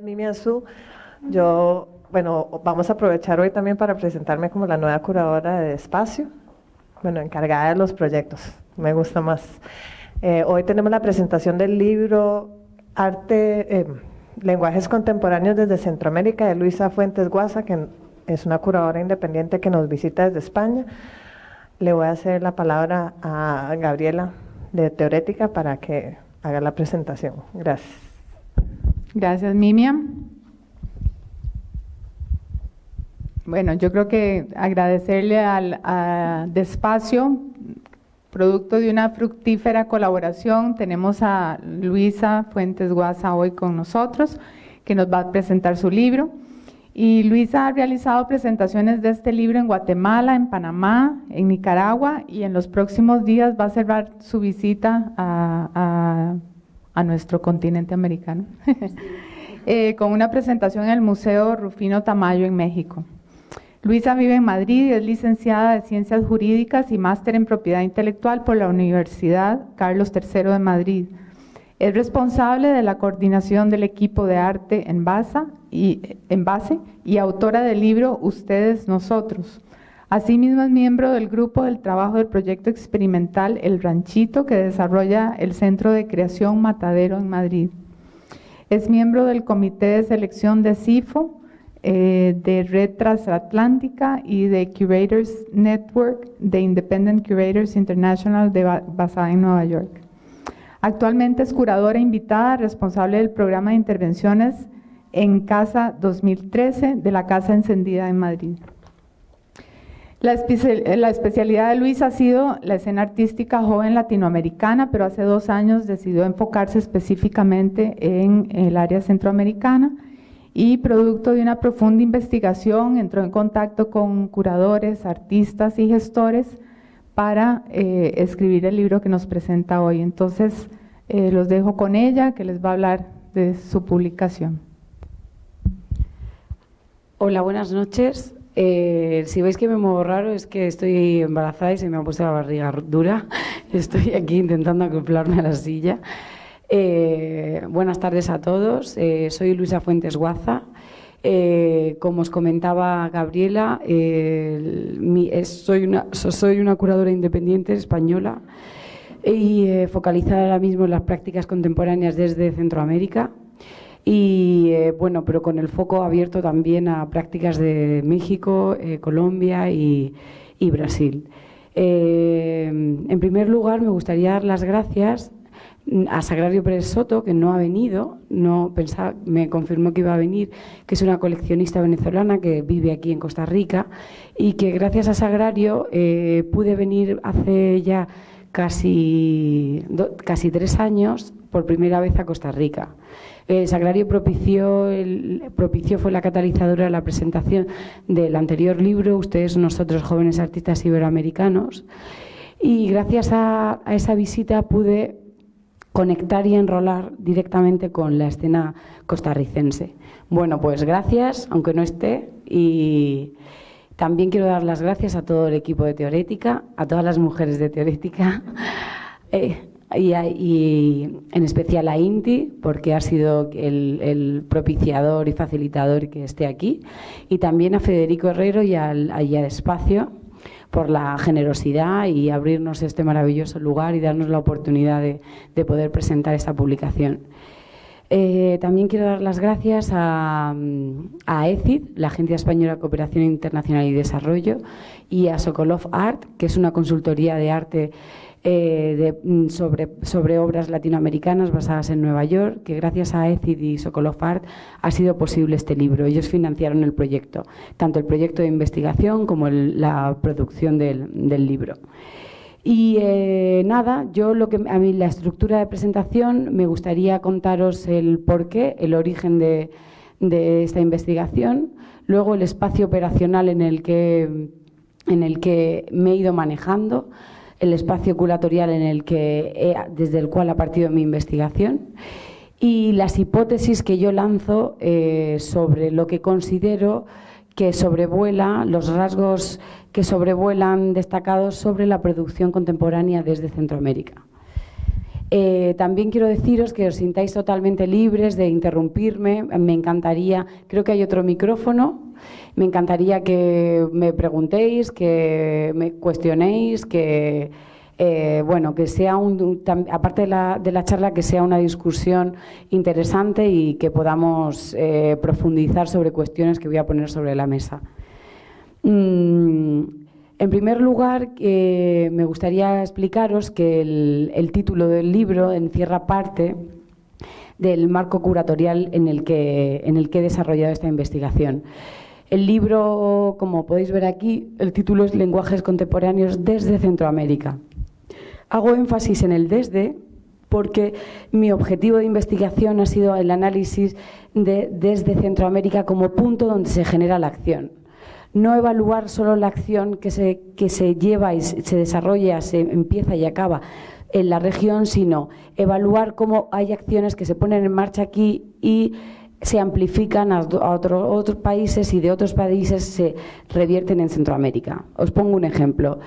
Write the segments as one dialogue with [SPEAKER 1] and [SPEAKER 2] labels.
[SPEAKER 1] Mimi Azú. Yo, bueno, vamos a aprovechar hoy también para presentarme como la nueva curadora de Espacio, bueno, encargada de los proyectos, me gusta más. Eh, hoy tenemos la presentación del libro Arte, eh, Lenguajes Contemporáneos desde Centroamérica de Luisa Fuentes Guasa, que es una curadora independiente que nos visita desde España. Le voy a hacer la palabra a Gabriela de Teorética para que haga la presentación. Gracias.
[SPEAKER 2] Gracias, Mimiam. Bueno, yo creo que agradecerle al a Despacio, producto de una fructífera colaboración, tenemos a Luisa Fuentes Guasa hoy con nosotros, que nos va a presentar su libro. Y Luisa ha realizado presentaciones de este libro en Guatemala, en Panamá, en Nicaragua y en los próximos días va a cerrar su visita a, a, nuestro continente americano, eh, con una presentación en el Museo Rufino Tamayo en México. Luisa vive en Madrid y es licenciada de Ciencias Jurídicas y máster en Propiedad Intelectual por la Universidad Carlos III de Madrid. Es responsable de la coordinación del equipo de arte en, base y, en base y autora del libro Ustedes, Nosotros. Asimismo es miembro del grupo del trabajo del proyecto experimental El Ranchito que desarrolla el Centro de Creación Matadero en Madrid. Es miembro del comité de selección de CIFO, eh, de Red Transatlántica y de Curators Network de Independent Curators International de, basada en Nueva York. Actualmente es curadora invitada responsable del programa de intervenciones en Casa 2013 de la Casa Encendida en Madrid. La, especialidad de Luis ha sido la escena artística joven latinoamericana, pero hace dos años decidió enfocarse específicamente en el área centroamericana y producto de una profunda investigación entró en contacto con curadores, artistas y gestores para eh, escribir el libro que nos presenta hoy. Entonces, eh, los dejo con ella, que les va a hablar de su publicación.
[SPEAKER 3] Hola, buenas noches. Eh, si veis que me muevo raro es que estoy embarazada y se me ha puesto la barriga dura. Estoy aquí intentando acoplarme a la silla. Eh, buenas tardes a todos. Eh, soy Luisa Fuentes Guaza. Como os comentaba Gabriela, soy, una, soy una curadora independiente española y focalizada ahora mismo en las prácticas contemporáneas desde Centroamérica y bueno, pero con el foco abierto también a prácticas de México, Colombia y, y Brasil. en primer lugar, me gustaría dar las gracias a Sagrario Pérez Soto, que no ha venido, no pensaba, me confirmó que iba a venir, que es una coleccionista venezolana que vive aquí en Costa Rica y que gracias a Sagrario eh, pude venir hace ya casi, casi tres años por primera vez a Costa Rica. Eh, Sagrario propició, el, propició, fue la catalizadora de la presentación del anterior libro, Ustedes, Nosotros, Jóvenes Artistas Iberoamericanos, y gracias a esa visita pude conectar y enrolar directamente con la escena costarricense. Bueno, pues gracias, aunque no esté, y también quiero dar las gracias a todo el equipo de Teorética, a todas las mujeres de Teorética, eh, y, en especial a Inti, porque ha sido el, propiciador y facilitador que esté aquí, y también a Federico Herrero y al, y al Espacio, por la generosidad y abrirnos este maravilloso lugar y darnos la oportunidad de, poder presentar esta publicación. Eh, también quiero dar las gracias a, a, ECID, la Agencia Española de Cooperación Internacional y Desarrollo, y a Sokolov Art, que es una consultoría de arte eh, mm, sobre, obras latinoamericanas basadas en Nueva York, que gracias a ECID y Sokolov Art ha sido posible este libro. Ellos financiaron el proyecto, tanto el proyecto de investigación como la producción del, libro. Y eh, nada, yo lo que a mí la estructura de presentación me gustaría contaros el porqué, el origen de, de esta investigación, luego el espacio operacional en el que, en el que me he ido manejando, el espacio curatorial en el que desde el cual ha partido mi investigación y las hipótesis que yo lanzo eh, sobre lo que considero que sobrevuela, los rasgos que sobrevuelan destacados sobre la producción contemporánea desde Centroamérica. Eh, también quiero deciros que os sintáis totalmente libres de interrumpirme. Me encantaría, creo que hay otro micrófono. Me encantaría que me preguntéis, que me cuestionéis, que eh, bueno, que sea un, aparte de la, de la, charla, que sea una discusión interesante y que podamos eh, profundizar sobre cuestiones que voy a poner sobre la mesa. Mm, en primer lugar, me gustaría explicaros que el, título del libro encierra parte del marco curatorial en el, que, en el que he desarrollado esta investigación. El libro, como podéis ver aquí, el título es Lenguajes contemporáneos desde Centroamérica. Hago énfasis en el desde porque mi objetivo de investigación ha sido el análisis de desde Centroamérica como punto donde se genera la acción. No evaluar solo la acción que se, que se lleva y se desarrolla, se empieza y acaba en la región, sino evaluar cómo hay acciones que se ponen en marcha aquí y se amplifican a, otros países y de otros países se revierten en Centroamérica. Os pongo un ejemplo.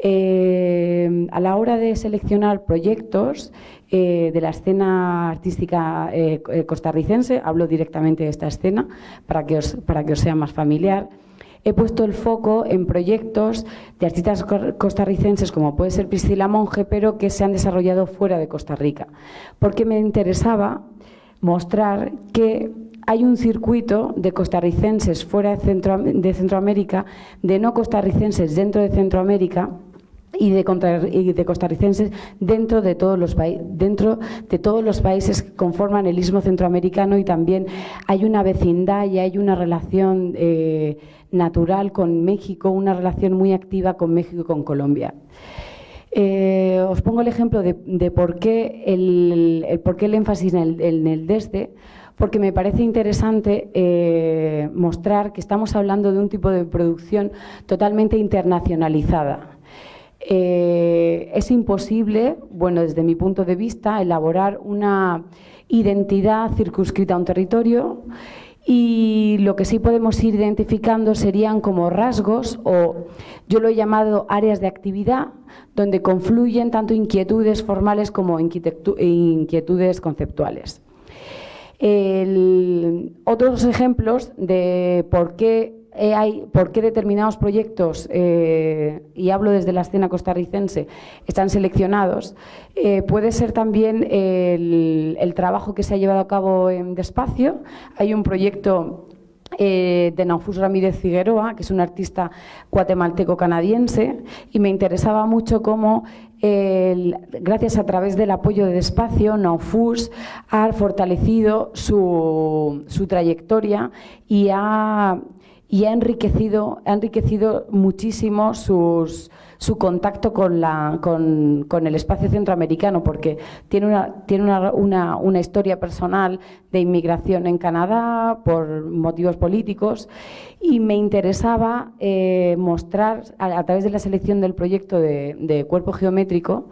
[SPEAKER 3] Eh, a la hora de seleccionar proyectos eh, de la escena artística eh, costarricense, hablo directamente de esta escena para que, os, para que os sea más familiar, he puesto el foco en proyectos de artistas costarricenses como puede ser Priscila Monge, pero que se han desarrollado fuera de Costa Rica, porque me interesaba mostrar que hay un circuito de costarricenses fuera de, Centroamérica, de no costarricenses dentro de Centroamérica, y de, costarricenses dentro de todos los dentro de todos los países que conforman el istmo centroamericano y también hay una vecindad y hay una relación eh, natural con México, una relación muy activa con México y con Colombia. Eh, os pongo el ejemplo de, por, qué el, por qué el énfasis en el, en desde, porque me parece interesante eh, mostrar que estamos hablando de un tipo de producción totalmente internacionalizada. Eh, es imposible, bueno, desde mi punto de vista, elaborar una identidad circunscrita a un territorio y lo que sí podemos ir identificando serían como rasgos o yo lo he llamado áreas de actividad donde confluyen tanto inquietudes formales como inquietudes conceptuales. otros ejemplos de por qué eh, hay, por qué determinados proyectos, eh, y hablo desde la escena costarricense, están seleccionados, eh, puede ser también el, trabajo que se ha llevado a cabo en Despacio. Hay un proyecto de Naufus Ramírez Figueroa, que es un artista guatemalteco-canadiense, y me interesaba mucho cómo, gracias a través del apoyo de Despacio, Naufus ha fortalecido su, su trayectoria y ha y ha enriquecido, ha enriquecido muchísimo sus, su contacto con, la, con, con, el espacio centroamericano, porque tiene, una, tiene una, una, historia personal de inmigración en Canadá por motivos políticos y me interesaba eh, mostrar, a, través de la selección del proyecto de cuerpo geométrico,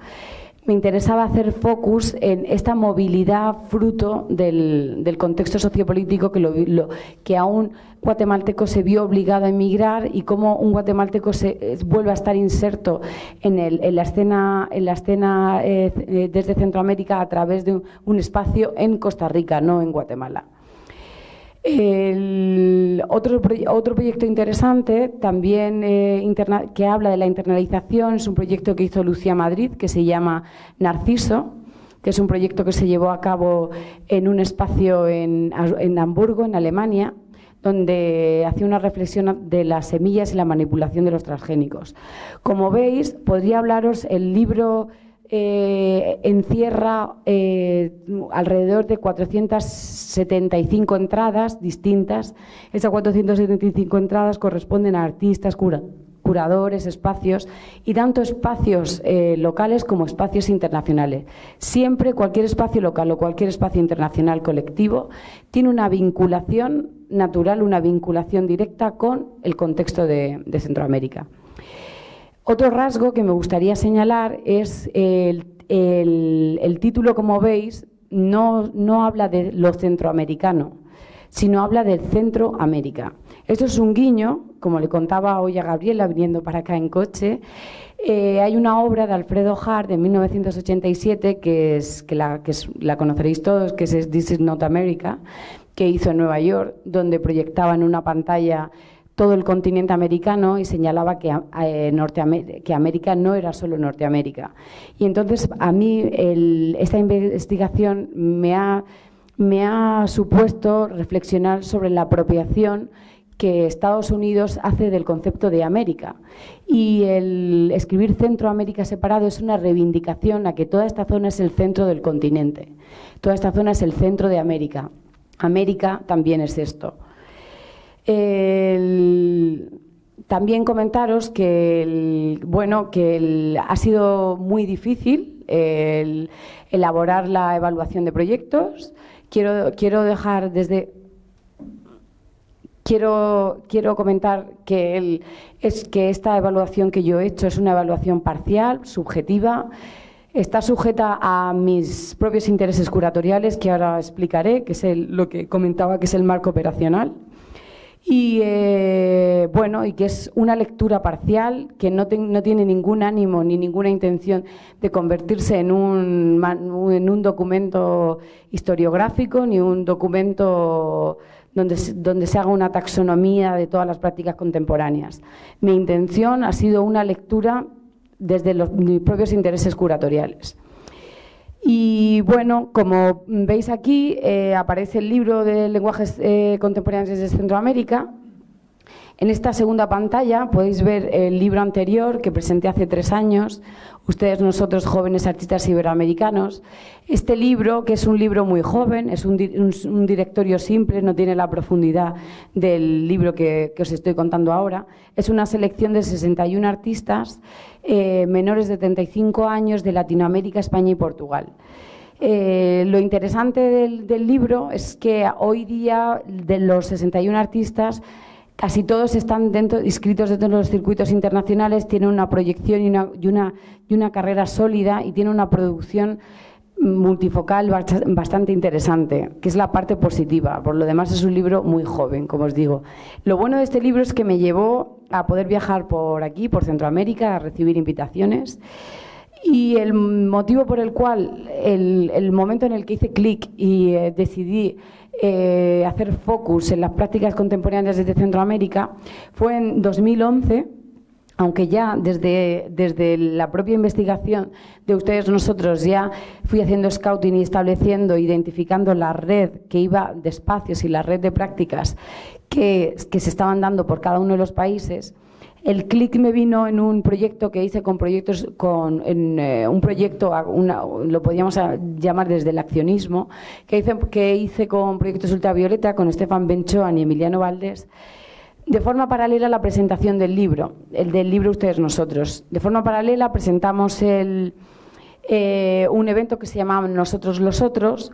[SPEAKER 3] me interesaba hacer focus en esta movilidad fruto del, contexto sociopolítico que, lo, que a un guatemalteco se vio obligado a emigrar y cómo un guatemalteco se, eh, vuelve a estar inserto en, el, en la escena, en la escena eh, eh, desde Centroamérica a través de un espacio en Costa Rica, no en Guatemala. Otro, otro proyecto interesante también eh, que habla de la internalización es un proyecto que hizo Lucía Madrid que se llama Narciso, que es un proyecto que se llevó a cabo en un espacio en, en Hamburgo, en Alemania, donde hacía una reflexión de las semillas y la manipulación de los transgénicos. Como veis, podría hablaros el libro eh, encierra eh, alrededor de 475 entradas distintas. Esas 475 entradas corresponden a artistas, curadores, espacios y tanto espacios eh, locales como espacios internacionales. Siempre cualquier espacio local o cualquier espacio internacional colectivo tiene una vinculación natural, una vinculación directa con el contexto de Centroamérica. Otro rasgo que me gustaría señalar es el, título, como veis, no, no habla de lo centroamericano, sino habla del Centroamérica. Esto es un guiño, como le contaba hoy a Gabriela viniendo para acá en coche. Eh, hay una obra de Alfredo Hart de 1987 que, es, que, la, que la conoceréis todos, que es This is Not America, que hizo en Nueva York, donde proyectaba en una pantalla todo el continente americano y señalaba que, eh, que América no era solo Norteamérica. Y entonces a mí esta investigación me ha, me ha supuesto reflexionar sobre la apropiación que Estados Unidos hace del concepto de América. Y el escribir Centroamérica separado es una reivindicación a que toda esta zona es el centro del continente. Toda esta zona es el centro de América. América también es esto. También comentaros que, bueno, que ha sido muy difícil elaborar la evaluación de proyectos. Quiero, quiero dejar desde Quiero, quiero comentar que, es que esta evaluación que yo he hecho es una evaluación parcial, subjetiva, está sujeta a mis propios intereses curatoriales, que ahora explicaré, que es lo que comentaba, que es el marco operacional. Y eh, bueno, y que es una lectura parcial que no, no, tiene ningún ánimo ni ninguna intención de convertirse en un, en un documento historiográfico ni un documento donde, se haga una taxonomía de todas las prácticas contemporáneas. Mi intención ha sido una lectura desde los, mis propios intereses curatoriales. Y bueno, como veis aquí, eh, aparece el libro de lenguajes eh, contemporáneos desde Centroamérica. En esta segunda pantalla podéis ver el libro anterior que presenté hace tres años, ustedes, nosotros, jóvenes artistas iberoamericanos. Este libro, que es un libro muy joven, es un, directorio simple, no tiene la profundidad del libro que, os estoy contando ahora, es una selección de 61 artistas eh, menores de 35 años de Latinoamérica, España y Portugal. Eh, lo interesante del, del libro es que hoy día de los 61 artistas Casi todos están dentro, inscritos dentro de los circuitos internacionales, tienen una proyección y una, y una, carrera sólida y tienen una producción multifocal bastante interesante, que es la parte positiva. Por lo demás es un libro muy joven, como os digo. Lo bueno de este libro es que me llevó a poder viajar por aquí, por Centroamérica, a recibir invitaciones. Y el motivo por el cual, el, el momento en el que hice clic y eh, decidí eh, hacer focus en las prácticas contemporáneas desde Centroamérica fue en 2011 aunque ya desde, desde la propia investigación de ustedes nosotros ya fui haciendo scouting y estableciendo, identificando la red que iba de espacios y la red de prácticas que, que se estaban dando por cada uno de los países, el clic me vino en un proyecto que hice con proyectos, con en, eh, un proyecto, lo podríamos llamar desde el accionismo, que hice, que hice con proyectos ultravioleta, con Estefan Benchoan y Emiliano Valdés, de forma paralela a la presentación del libro, el del libro Ustedes Nosotros. De forma paralela presentamos el, eh, un evento que se llamaba Nosotros los Otros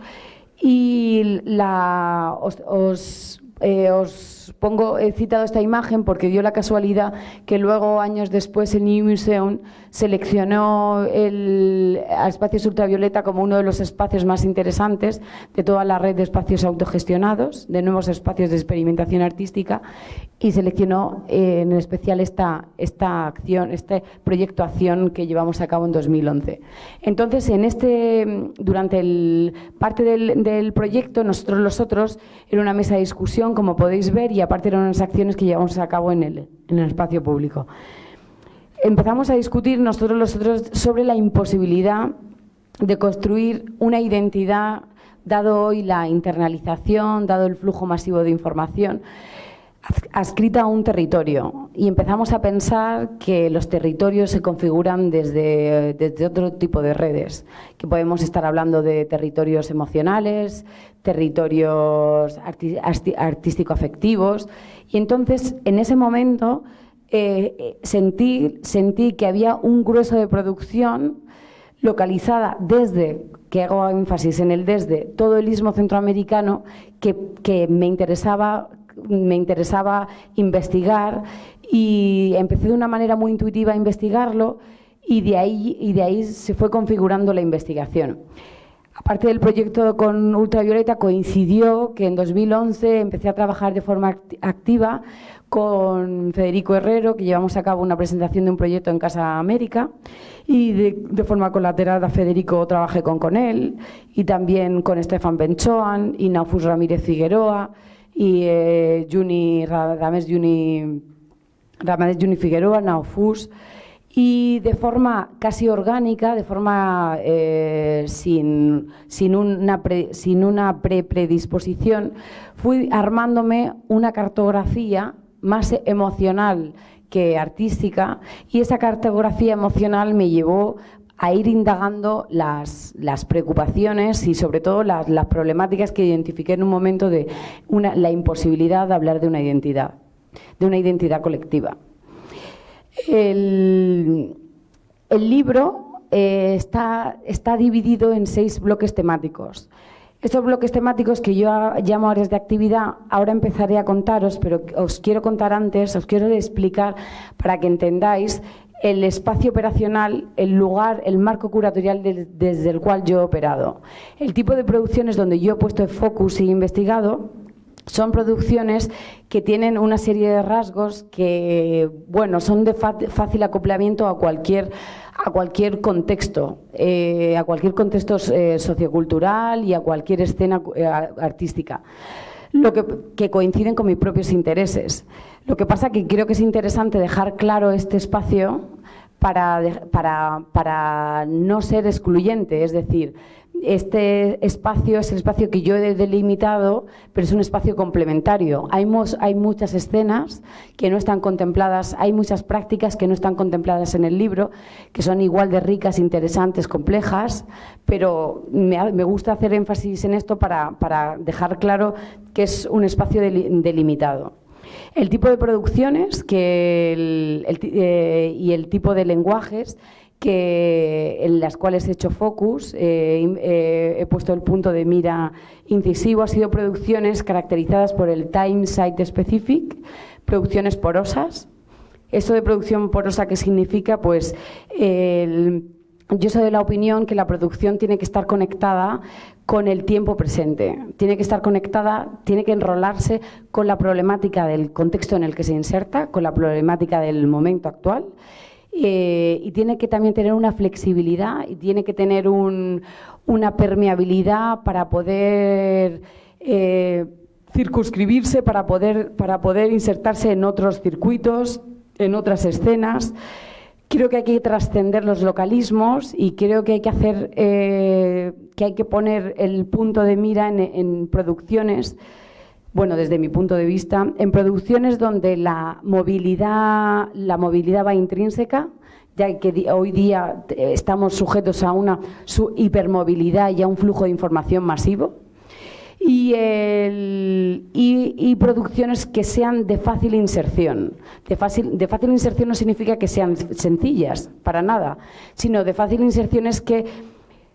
[SPEAKER 3] y la, os eh, os pongo, he citado esta imagen porque dio la casualidad que luego, años después, el New Museum seleccionó el, espacio ultravioleta como uno de los espacios más interesantes de toda la red de espacios autogestionados, de nuevos espacios de experimentación artística, y seleccionó eh, en especial esta, esta acción, este proyecto acción que llevamos a cabo en 2011. Entonces, en este, durante el, parte del, del proyecto, nosotros los otros, era una mesa de discusión, como podéis ver, y aparte eran unas acciones que llevamos a cabo en el, en el espacio público. Empezamos a discutir nosotros los otros sobre la imposibilidad de construir una identidad, dado hoy la internalización, dado el flujo masivo de información, adscrita a un territorio. Y empezamos a pensar que los territorios se configuran desde, desde otro tipo de redes, que podemos estar hablando de territorios emocionales, territorios artístico-afectivos. Y entonces, en ese momento, eh, sentí, sentí que había un grueso de producción localizada desde, que hago énfasis en el desde, todo el istmo centroamericano que, me, interesaba, me interesaba investigar y empecé de una manera muy intuitiva a investigarlo y de ahí, y de ahí se fue configurando la investigación. Aparte del proyecto con Ultravioleta, coincidió que en 2011 empecé a trabajar de forma activa con Federico Herrero, que llevamos a cabo una presentación de un proyecto en Casa América, y de, forma colateral a Federico trabajé con, con él, y también con Estefan Benchoan, y Naufus Ramírez Figueroa, y eh, Juni, Rames Juni, Juni Figueroa, y de forma casi orgánica, de forma eh, sin, sin, una sin una pre-predisposición, fui armándome una cartografía más emocional que artística y esa cartografía emocional me llevó a ir indagando las, las preocupaciones y sobre todo las, las, problemáticas que identifiqué en un momento de una, la imposibilidad de hablar de una identidad, de una identidad colectiva. El, el libro eh, está, está dividido en seis bloques temáticos. Estos bloques temáticos que yo llamo áreas de actividad, ahora empezaré a contaros, pero os quiero contar antes, os quiero explicar para que entendáis el espacio operacional, el lugar, el marco curatorial desde el cual yo he operado. El tipo de producciones donde yo he puesto el focus y investigado son producciones que tienen una serie de rasgos que, bueno, son de fácil acoplamiento a cualquier contexto, eh, a cualquier contexto eh, sociocultural y a cualquier escena eh, artística, lo que, coinciden con mis propios intereses. Lo que pasa que creo que es interesante dejar claro este espacio para, para, para no ser excluyente, es decir, este espacio es el espacio que yo he delimitado, pero es un espacio complementario. Hay, hay, muchas escenas que no están contempladas, hay muchas prácticas que no están contempladas en el libro, que son igual de ricas, interesantes, complejas, pero me, gusta hacer énfasis en esto para, dejar claro que es un espacio delimitado. El tipo de producciones eh, y el tipo de lenguajes que, en las cuales he hecho focus, eh, eh, he puesto el punto de mira incisivo, han sido producciones caracterizadas por el time site specific, producciones porosas. Esto de producción porosa, ¿qué significa? Pues yo soy de la opinión que la producción tiene que estar conectada con el tiempo presente, tiene que estar conectada, tiene que enrolarse con la problemática del contexto en el que se inserta, con la problemática del momento actual eh, y tiene que también tener una flexibilidad y tiene que tener una permeabilidad para poder eh, circunscribirse, para poder, para poder insertarse en otros circuitos, en otras escenas. Creo que hay que trascender los localismos y creo que hay que hacer, eh, que hay que poner el punto de mira en producciones bueno, desde mi punto de vista, en producciones donde la movilidad, la movilidad va intrínseca, ya que hoy día eh, estamos sujetos a una hipermovilidad y a un flujo de información masivo, y, producciones que sean de fácil inserción. De fácil, de fácil inserción no significa que sean sencillas, para nada, sino de fácil inserción es que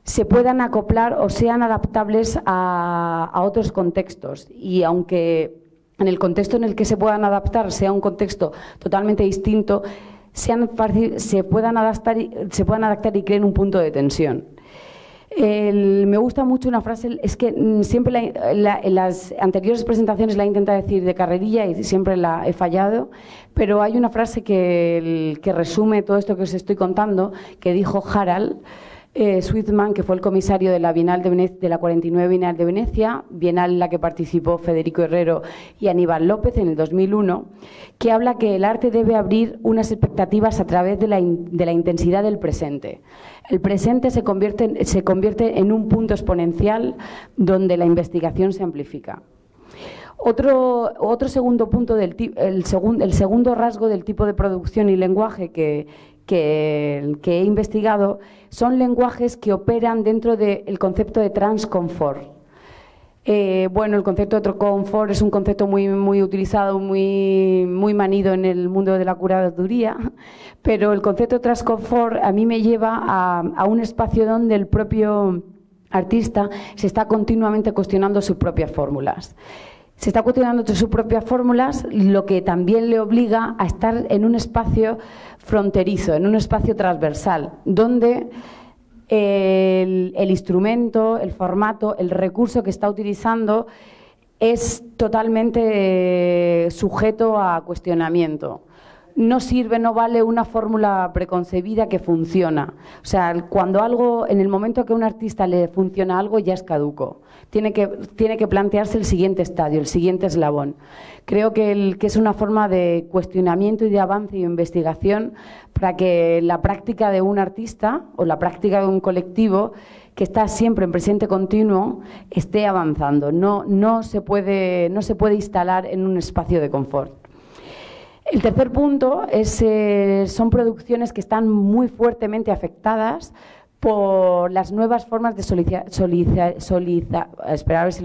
[SPEAKER 3] se puedan acoplar o sean adaptables a, otros contextos. Y aunque en el contexto en el que se puedan adaptar sea un contexto totalmente distinto, sean se, puedan adaptar, se puedan adaptar y creen un punto de tensión. me gusta mucho una frase, es que mm, siempre en las anteriores presentaciones la he intentado decir de carrerilla y siempre la he fallado, pero hay una frase que, que resume todo esto que os estoy contando, que dijo Harald, eh, que fue el comisario de la Bienal de, de la 49 Bienal de Venecia, Bienal en la que participó Federico Herrero y Aníbal López en el 2001, que habla que el arte debe abrir unas expectativas a través de la, intensidad del presente. El presente se convierte, en un punto exponencial donde la investigación se amplifica. Otro, segundo punto, del, el, el segundo rasgo del tipo de producción y lenguaje que, que, he investigado son lenguajes que operan dentro del concepto de transconfort. Eh, bueno, el concepto de confort es un concepto muy, muy utilizado, muy, muy manido en el mundo de la curaduría, pero el concepto de transconfort a mí me lleva a, a un espacio donde el propio artista se está continuamente cuestionando sus propias fórmulas se está cuestionando sus propias fórmulas, lo que también le obliga a estar en un espacio fronterizo, en un espacio transversal, donde el, el instrumento, el formato, el recurso que está utilizando es totalmente sujeto a cuestionamiento no sirve, no vale una fórmula preconcebida que funciona. O sea, cuando algo, en el momento que a un artista le funciona algo, ya es caduco. Tiene que, tiene que plantearse el siguiente estadio, el siguiente eslabón. Creo que, que es una forma de cuestionamiento y de avance y de investigación para que la práctica de un artista o la práctica de un colectivo que está siempre en presente continuo esté avanzando. No, no, se puede, no se puede instalar en un espacio de confort. El tercer punto es, eh, son producciones que están muy fuertemente afectadas por las nuevas formas de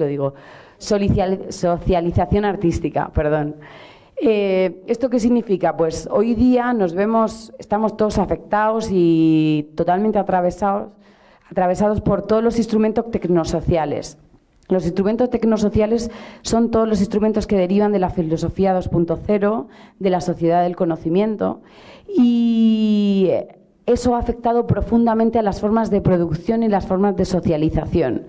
[SPEAKER 3] digo, socialización artística. Perdón. Eh, ¿Esto qué significa? Pues hoy día nos vemos, estamos todos afectados y totalmente atravesados, atravesados por todos los instrumentos tecnosociales. Los instrumentos tecnosociales son todos los instrumentos que derivan de la filosofía 2.0, de la sociedad del conocimiento, y eso ha afectado profundamente a las formas de producción y las formas de socialización.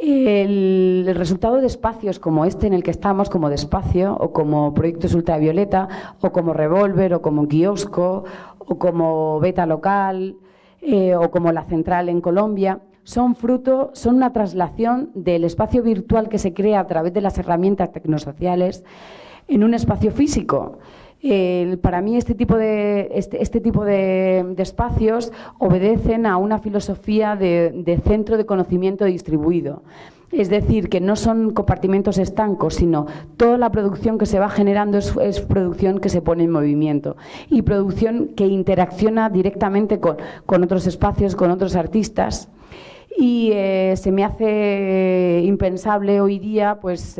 [SPEAKER 3] El, resultado de espacios como este en el que estamos, como Despacio, o como Proyectos Ultravioleta, o como Revolver, o como Kiosco, o como Beta Local, eh, o como La Central en Colombia, son fruto, son una traslación del espacio virtual que se crea a través de las herramientas tecnosociales en un espacio físico. para mí este tipo de, este, este tipo de, espacios obedecen a una filosofía de, centro de conocimiento distribuido. Es decir, que no son compartimentos estancos, sino toda la producción que se va generando es, es, producción que se pone en movimiento y producción que interacciona directamente con, con otros espacios, con otros artistas y eh, se me hace impensable hoy día pues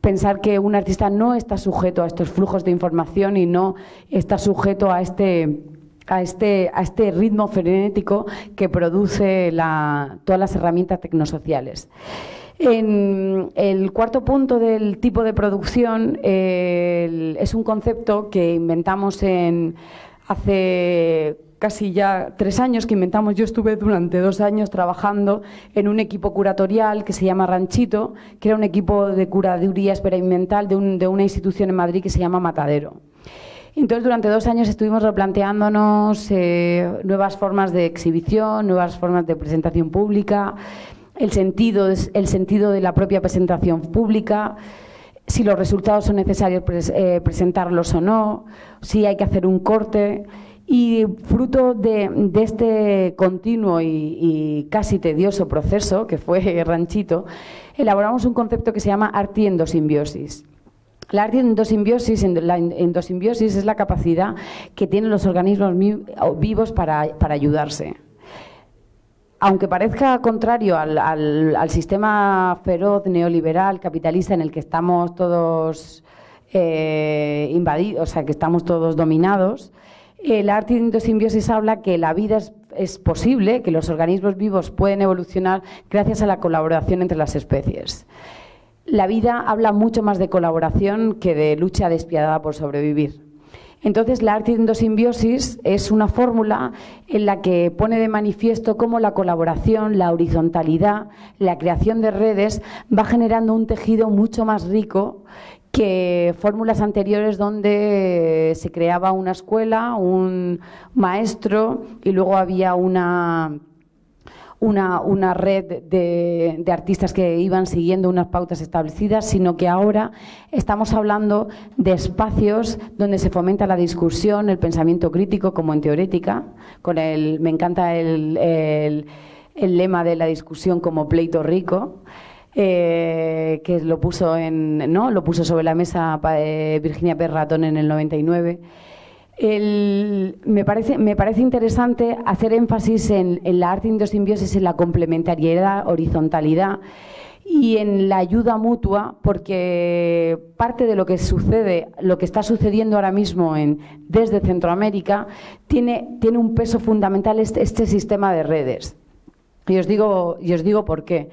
[SPEAKER 3] pensar que un artista no está sujeto a estos flujos de información y no está sujeto a este a este, a este ritmo frenético que produce todas las herramientas tecnosociales. El cuarto punto del tipo de producción es un concepto que inventamos en, hace casi ya tres años que inventamos. Yo estuve durante dos años trabajando en un equipo curatorial que se llama Ranchito, que era un equipo de curaduría experimental de, una institución en Madrid que se llama Matadero. Entonces, durante dos años estuvimos replanteándonos eh, nuevas formas de exhibición, nuevas formas de presentación pública, el sentido, el sentido de la propia presentación pública, si los resultados son necesarios eh, presentarlos o no, si hay que hacer un corte. Y fruto de, este continuo y, casi tedioso proceso, que fue Ranchito, elaboramos un concepto que se llama arte endosimbiosis. La arte endosimbiosis, la es la capacidad que tienen los organismos vivos para, ayudarse. Aunque parezca contrario al, sistema feroz, neoliberal, capitalista en el que estamos todos eh, invadidos, o sea, que estamos todos dominados, el arte de endosimbiosis habla que la vida es, posible, que los organismos vivos pueden evolucionar gracias a la colaboración entre las especies. La vida habla mucho más de colaboración que de lucha despiadada por sobrevivir. Entonces, la arte de endosimbiosis es una fórmula en la que pone de manifiesto cómo la colaboración, la horizontalidad, la creación de redes va generando un tejido mucho más rico que fórmulas anteriores donde se creaba una escuela, un maestro y luego había una, una, red de, artistas que iban siguiendo unas pautas establecidas, sino que ahora estamos hablando de espacios donde se fomenta la discusión, el pensamiento crítico como en teorética, con el, me encanta el, el lema de la discusión como pleito rico. Eh, que lo puso, en, ¿no? lo puso sobre la mesa eh, Virginia Perratón en el 99. me, parece, me parece interesante hacer énfasis en, la arte indosimbiosis, en la complementariedad, horizontalidad y en la ayuda mutua, porque parte de lo que sucede, lo que está sucediendo ahora mismo en, desde Centroamérica, tiene, tiene un peso fundamental este, este sistema de redes. Y os digo, y os digo por qué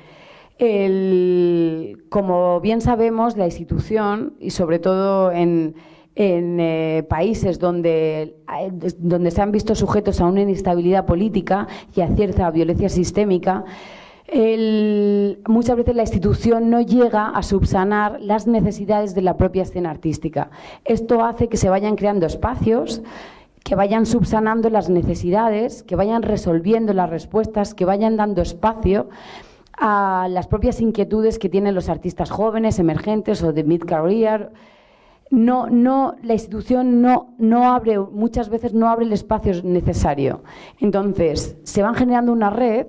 [SPEAKER 3] como bien sabemos, la institución, y sobre todo en, eh, países donde, donde se han visto sujetos a una inestabilidad política y a cierta violencia sistémica, muchas veces la institución no llega a subsanar las necesidades de la propia escena artística. Esto hace que se vayan creando espacios que vayan subsanando las necesidades, que vayan resolviendo las respuestas, que vayan dando espacio a las propias inquietudes que tienen los artistas jóvenes, emergentes o de mid-career. No, no, la institución no, no abre, muchas veces no abre el espacio necesario. Entonces, se van generando una red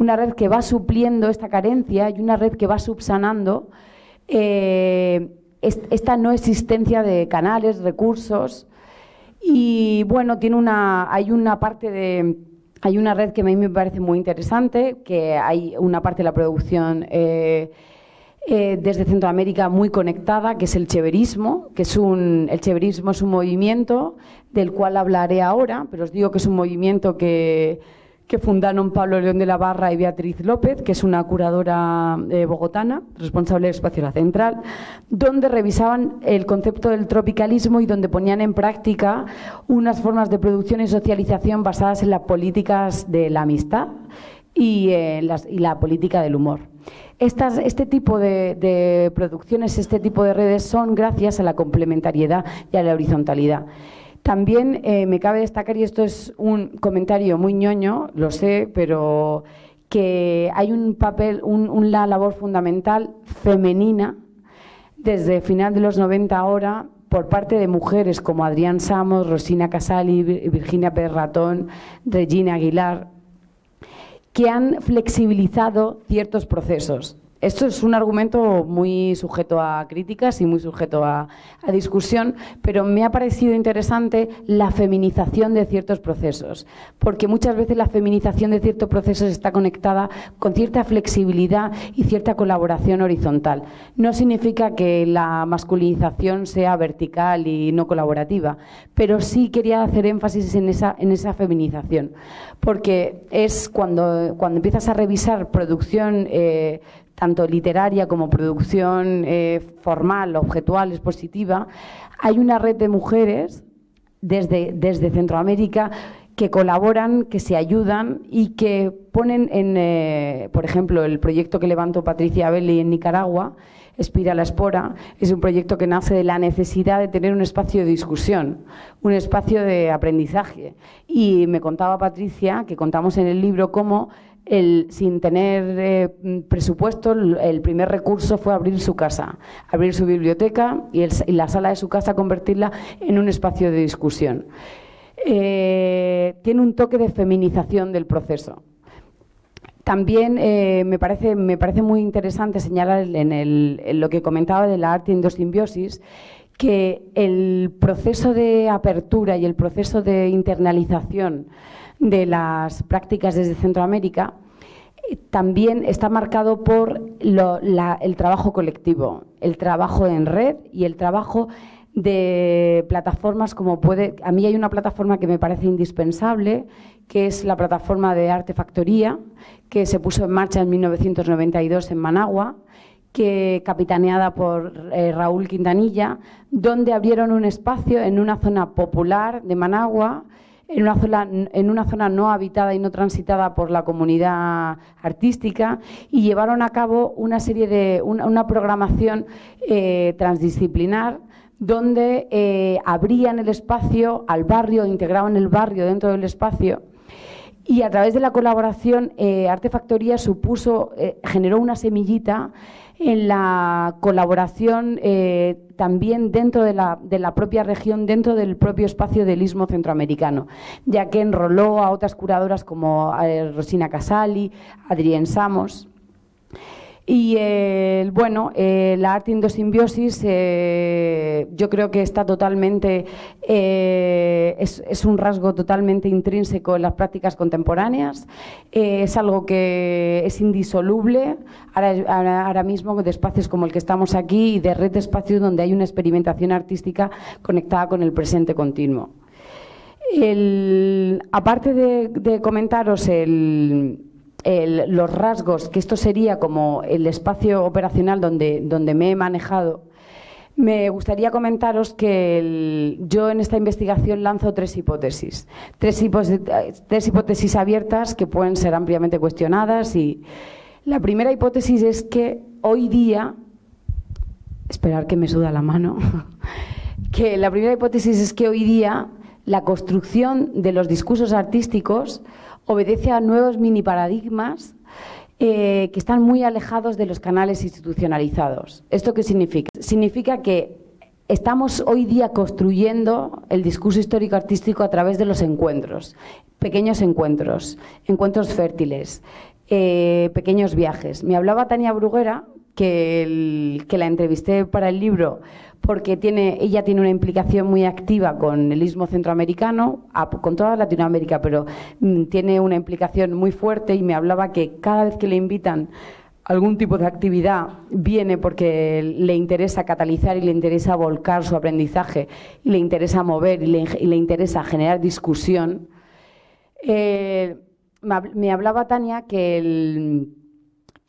[SPEAKER 3] una red que va supliendo esta carencia y una red que va subsanando eh, esta no existencia de canales, recursos. Y bueno, tiene una, hay una parte de. Hay una red que a mí me parece muy interesante, que hay una parte de la producción eh, eh, desde Centroamérica muy conectada, que es el cheverismo, que es un, el cheverismo es un movimiento del cual hablaré ahora, pero os digo que es un movimiento que, que fundaron Pablo León de la Barra y Beatriz López, que es una curadora eh, bogotana, responsable del espacio La Central, donde revisaban el concepto del tropicalismo y donde ponían en práctica unas formas de producción y socialización basadas en las políticas de la amistad y, eh, la política del humor. este tipo de producciones, este tipo de redes son gracias a la complementariedad y a la horizontalidad. También eh, me cabe destacar, y esto es un comentario muy ñoño, lo sé, pero que hay un papel, una labor fundamental femenina desde final de los 90 ahora por parte de mujeres como Adrián Samos, Rosina Casali, Virginia Pérez Ratón, Regina Aguilar, que han flexibilizado ciertos procesos. Esto es un argumento muy sujeto a críticas y muy sujeto a, discusión, pero me ha parecido interesante la feminización de ciertos procesos, porque muchas veces la feminización de ciertos procesos está conectada con cierta flexibilidad y cierta colaboración horizontal. No significa que la masculinización sea vertical y no colaborativa, pero sí quería hacer énfasis en esa, en esa feminización, porque es cuando, cuando empiezas a revisar producción eh, tanto literaria como producción eh, formal, objetual, expositiva, hay una red de mujeres desde, desde Centroamérica que colaboran, que se ayudan y que ponen en, eh, por ejemplo, el proyecto que levantó Patricia Belli en Nicaragua, Espira la Espora, es un proyecto que nace de la necesidad de tener un espacio de discusión, un espacio de aprendizaje. Y me contaba Patricia, que contamos en el libro, cómo sin tener eh, presupuesto, el primer recurso fue abrir su casa, abrir su biblioteca y, la sala de su casa convertirla en un espacio de discusión. Eh, tiene un toque de feminización del proceso. También eh, me, parece, me parece muy interesante señalar en, lo que comentaba de la arte endosimbiosis que el proceso de apertura y el proceso de internalización de las prácticas desde Centroamérica eh, también está marcado por el trabajo colectivo, el trabajo en red y el trabajo de plataformas como puede... A mí hay una plataforma que me parece indispensable, que es la plataforma de Artefactoría, que se puso en marcha en 1992 en Managua, que capitaneada por eh, Raúl Quintanilla, donde abrieron un espacio en una zona popular de Managua, en una, zona, no habitada y no transitada por la comunidad artística y llevaron a cabo una serie de una, programación eh, transdisciplinar donde eh, abrían el espacio al barrio, integraban el barrio dentro del espacio y a través de la colaboración eh, Artefactoría supuso, generó una semillita en la colaboración eh, también dentro de la, de la, propia región, dentro del propio espacio del istmo centroamericano, ya que enroló a otras curadoras como eh, Rosina Casali, Adrián Samos. Y bueno, eh, la arte indosimbiosis eh, yo creo que está totalmente, eh, es, un rasgo totalmente intrínseco en las prácticas contemporáneas, es algo que es indisoluble ahora, mismo de espacios como el que estamos aquí y de red de espacios donde hay una experimentación artística conectada con el presente continuo. aparte de comentaros el los rasgos, que esto sería como el espacio operacional donde, donde me he manejado, Me gustaría comentaros que yo en esta investigación lanzo tres hipótesis. Tres, tres, hipótesis abiertas que pueden ser ampliamente cuestionadas. Y la primera hipótesis es que hoy día, esperar que me suda la mano, que la primera hipótesis es que hoy día la construcción de los discursos artísticos obedece a nuevos mini paradigmas eh, que están muy alejados de los canales institucionalizados. ¿Esto qué significa? Significa que estamos hoy día construyendo el discurso histórico-artístico a través de los encuentros, pequeños encuentros, encuentros fértiles, eh, pequeños viajes. Me hablaba Tania Bruguera, que, la entrevisté para el libro, porque tiene, ella tiene una implicación muy activa con el istmo centroamericano, con toda Latinoamérica, pero mm, tiene una implicación muy fuerte y me hablaba que cada vez que le invitan algún tipo de actividad viene porque le interesa catalizar y le interesa volcar su aprendizaje y le interesa mover y le, interesa generar discusión. Eh, me hablaba Tania que el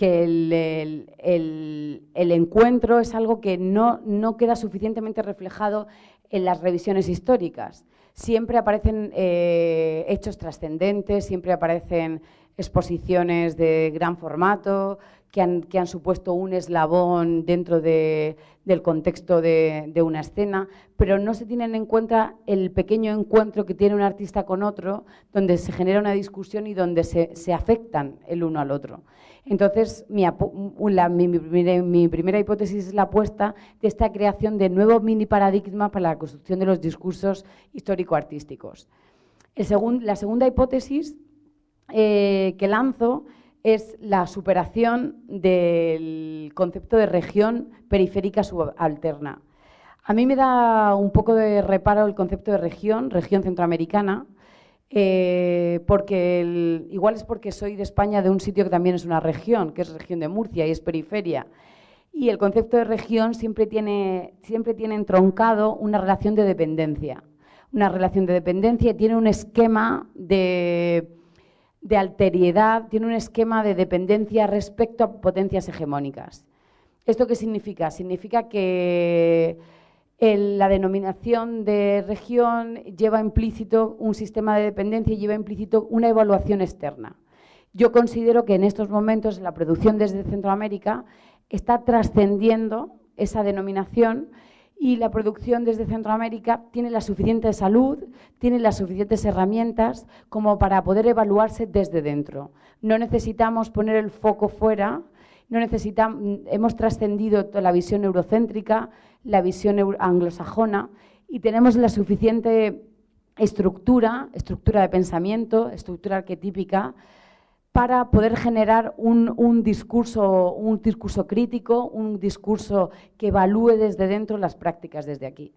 [SPEAKER 3] que el, encuentro es algo que no, no, queda suficientemente reflejado en las revisiones históricas. Siempre aparecen eh, hechos trascendentes, siempre aparecen exposiciones de gran formato que han, supuesto un eslabón dentro del contexto de, una escena, pero no se tienen en cuenta el pequeño encuentro que tiene un artista con otro, donde se genera una discusión y donde se, se afectan el uno al otro. Entonces, mi, primera hipótesis es la apuesta de esta creación de nuevos mini paradigmas para la construcción de los discursos histórico-artísticos. la segunda hipótesis eh, que lanzo es la superación del concepto de región periférica subalterna. A mí me da un poco de reparo el concepto de región, región centroamericana, eh, porque igual es porque soy de España, de un sitio que también es una región, que es región de Murcia y es periferia. Y el concepto de región siempre tiene, siempre tiene entroncado una relación de dependencia. Una relación de dependencia tiene un esquema de, de alteriedad, tiene un esquema de dependencia respecto a potencias hegemónicas. ¿Esto qué significa? Significa que la denominación de región lleva implícito un sistema de dependencia y lleva implícito una evaluación externa. Yo considero que en estos momentos la producción desde Centroamérica está trascendiendo esa denominación y la producción desde Centroamérica tiene la suficiente salud, tiene las suficientes herramientas como para poder evaluarse desde dentro. No necesitamos poner el foco fuera, no necesitamos, hemos trascendido la visión eurocéntrica, la visión anglosajona y tenemos la suficiente estructura, estructura de pensamiento, estructura arquetípica, para poder generar un, discurso, un discurso crítico, un discurso que evalúe desde dentro las prácticas desde aquí.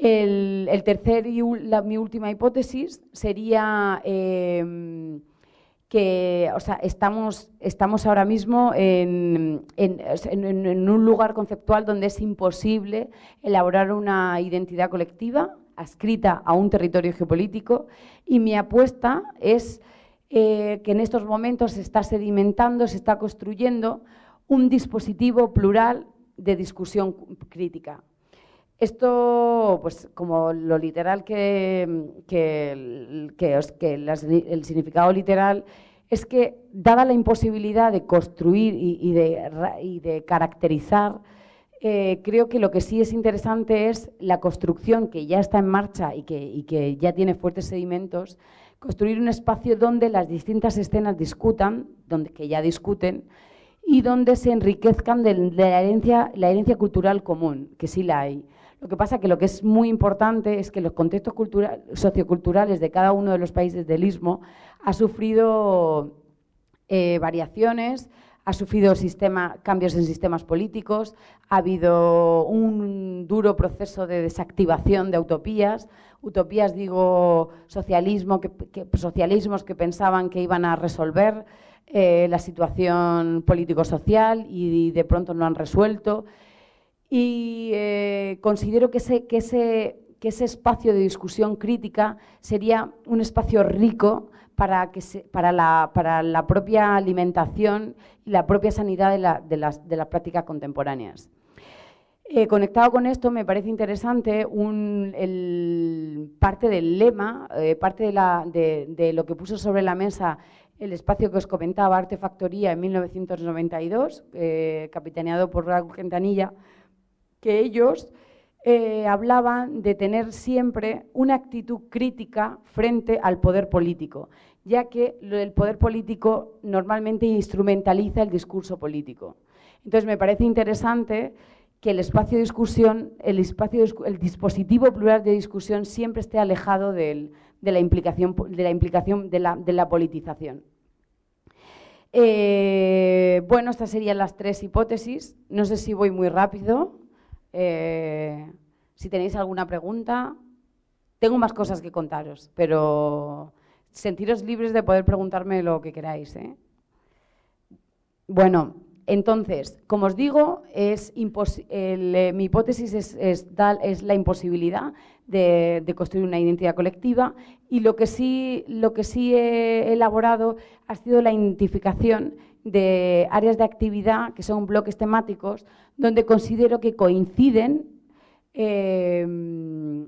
[SPEAKER 3] El, tercer y mi última hipótesis sería em, que o sea, estamos, estamos ahora mismo en, un lugar conceptual donde es imposible elaborar una identidad colectiva adscrita a un territorio geopolítico y mi apuesta es eh, que en estos momentos se está sedimentando, se está construyendo un dispositivo plural de discusión crítica. Esto, pues como lo literal que, que, que, el significado literal es que, dada la imposibilidad de construir y, de, caracterizar, eh, creo que lo que sí es interesante es la construcción que ya está en marcha y que, ya tiene fuertes sedimentos, construir un espacio donde las distintas escenas discutan, donde, que ya discuten, y donde se enriquezcan de, la, herencia, la herencia cultural común, que sí la hay. Lo que pasa que lo que es muy importante es que los contextos socioculturales de cada uno de los países del Istmo ha sufrido eh, variaciones, ha sufrido cambios en sistemas políticos, ha habido un duro proceso de desactivación de utopías, utopías digo socialismo, socialismos que pensaban que iban a resolver eh, la situación político-social y de pronto no han resuelto y eh, considero que ese, que, ese, que ese espacio de discusión crítica sería un espacio rico para, que para, la, para la propia alimentación y la propia sanidad de, las, de las prácticas contemporáneas. Eh, conectado con esto, me parece interesante parte del lema, eh, parte de, lo que puso sobre la mesa el espacio que os comentaba, Artefactoría, en 1992, eh, capitaneado por Raúl Quintanilla, que ellos hablaban de tener siempre una actitud crítica frente al poder político, ya que el poder político normalmente instrumentaliza el discurso político. Entonces, me parece interesante que el espacio de discusión, el, dispositivo plural de discusión siempre esté alejado de la implicación de la, implicación de la, politización. Eh, bueno, estas serían las tres hipótesis. No sé si voy muy rápido. Eh, si tenéis alguna pregunta, tengo más cosas que contaros, pero sentiros libres de poder preguntarme lo que queráis. ¿eh? Bueno, entonces, como os digo, es eh, mi hipótesis es, la imposibilidad de, construir una identidad colectiva y lo que sí, lo que sí he elaborado ha sido la identificación de áreas de actividad que son bloques temáticos donde considero que coinciden em,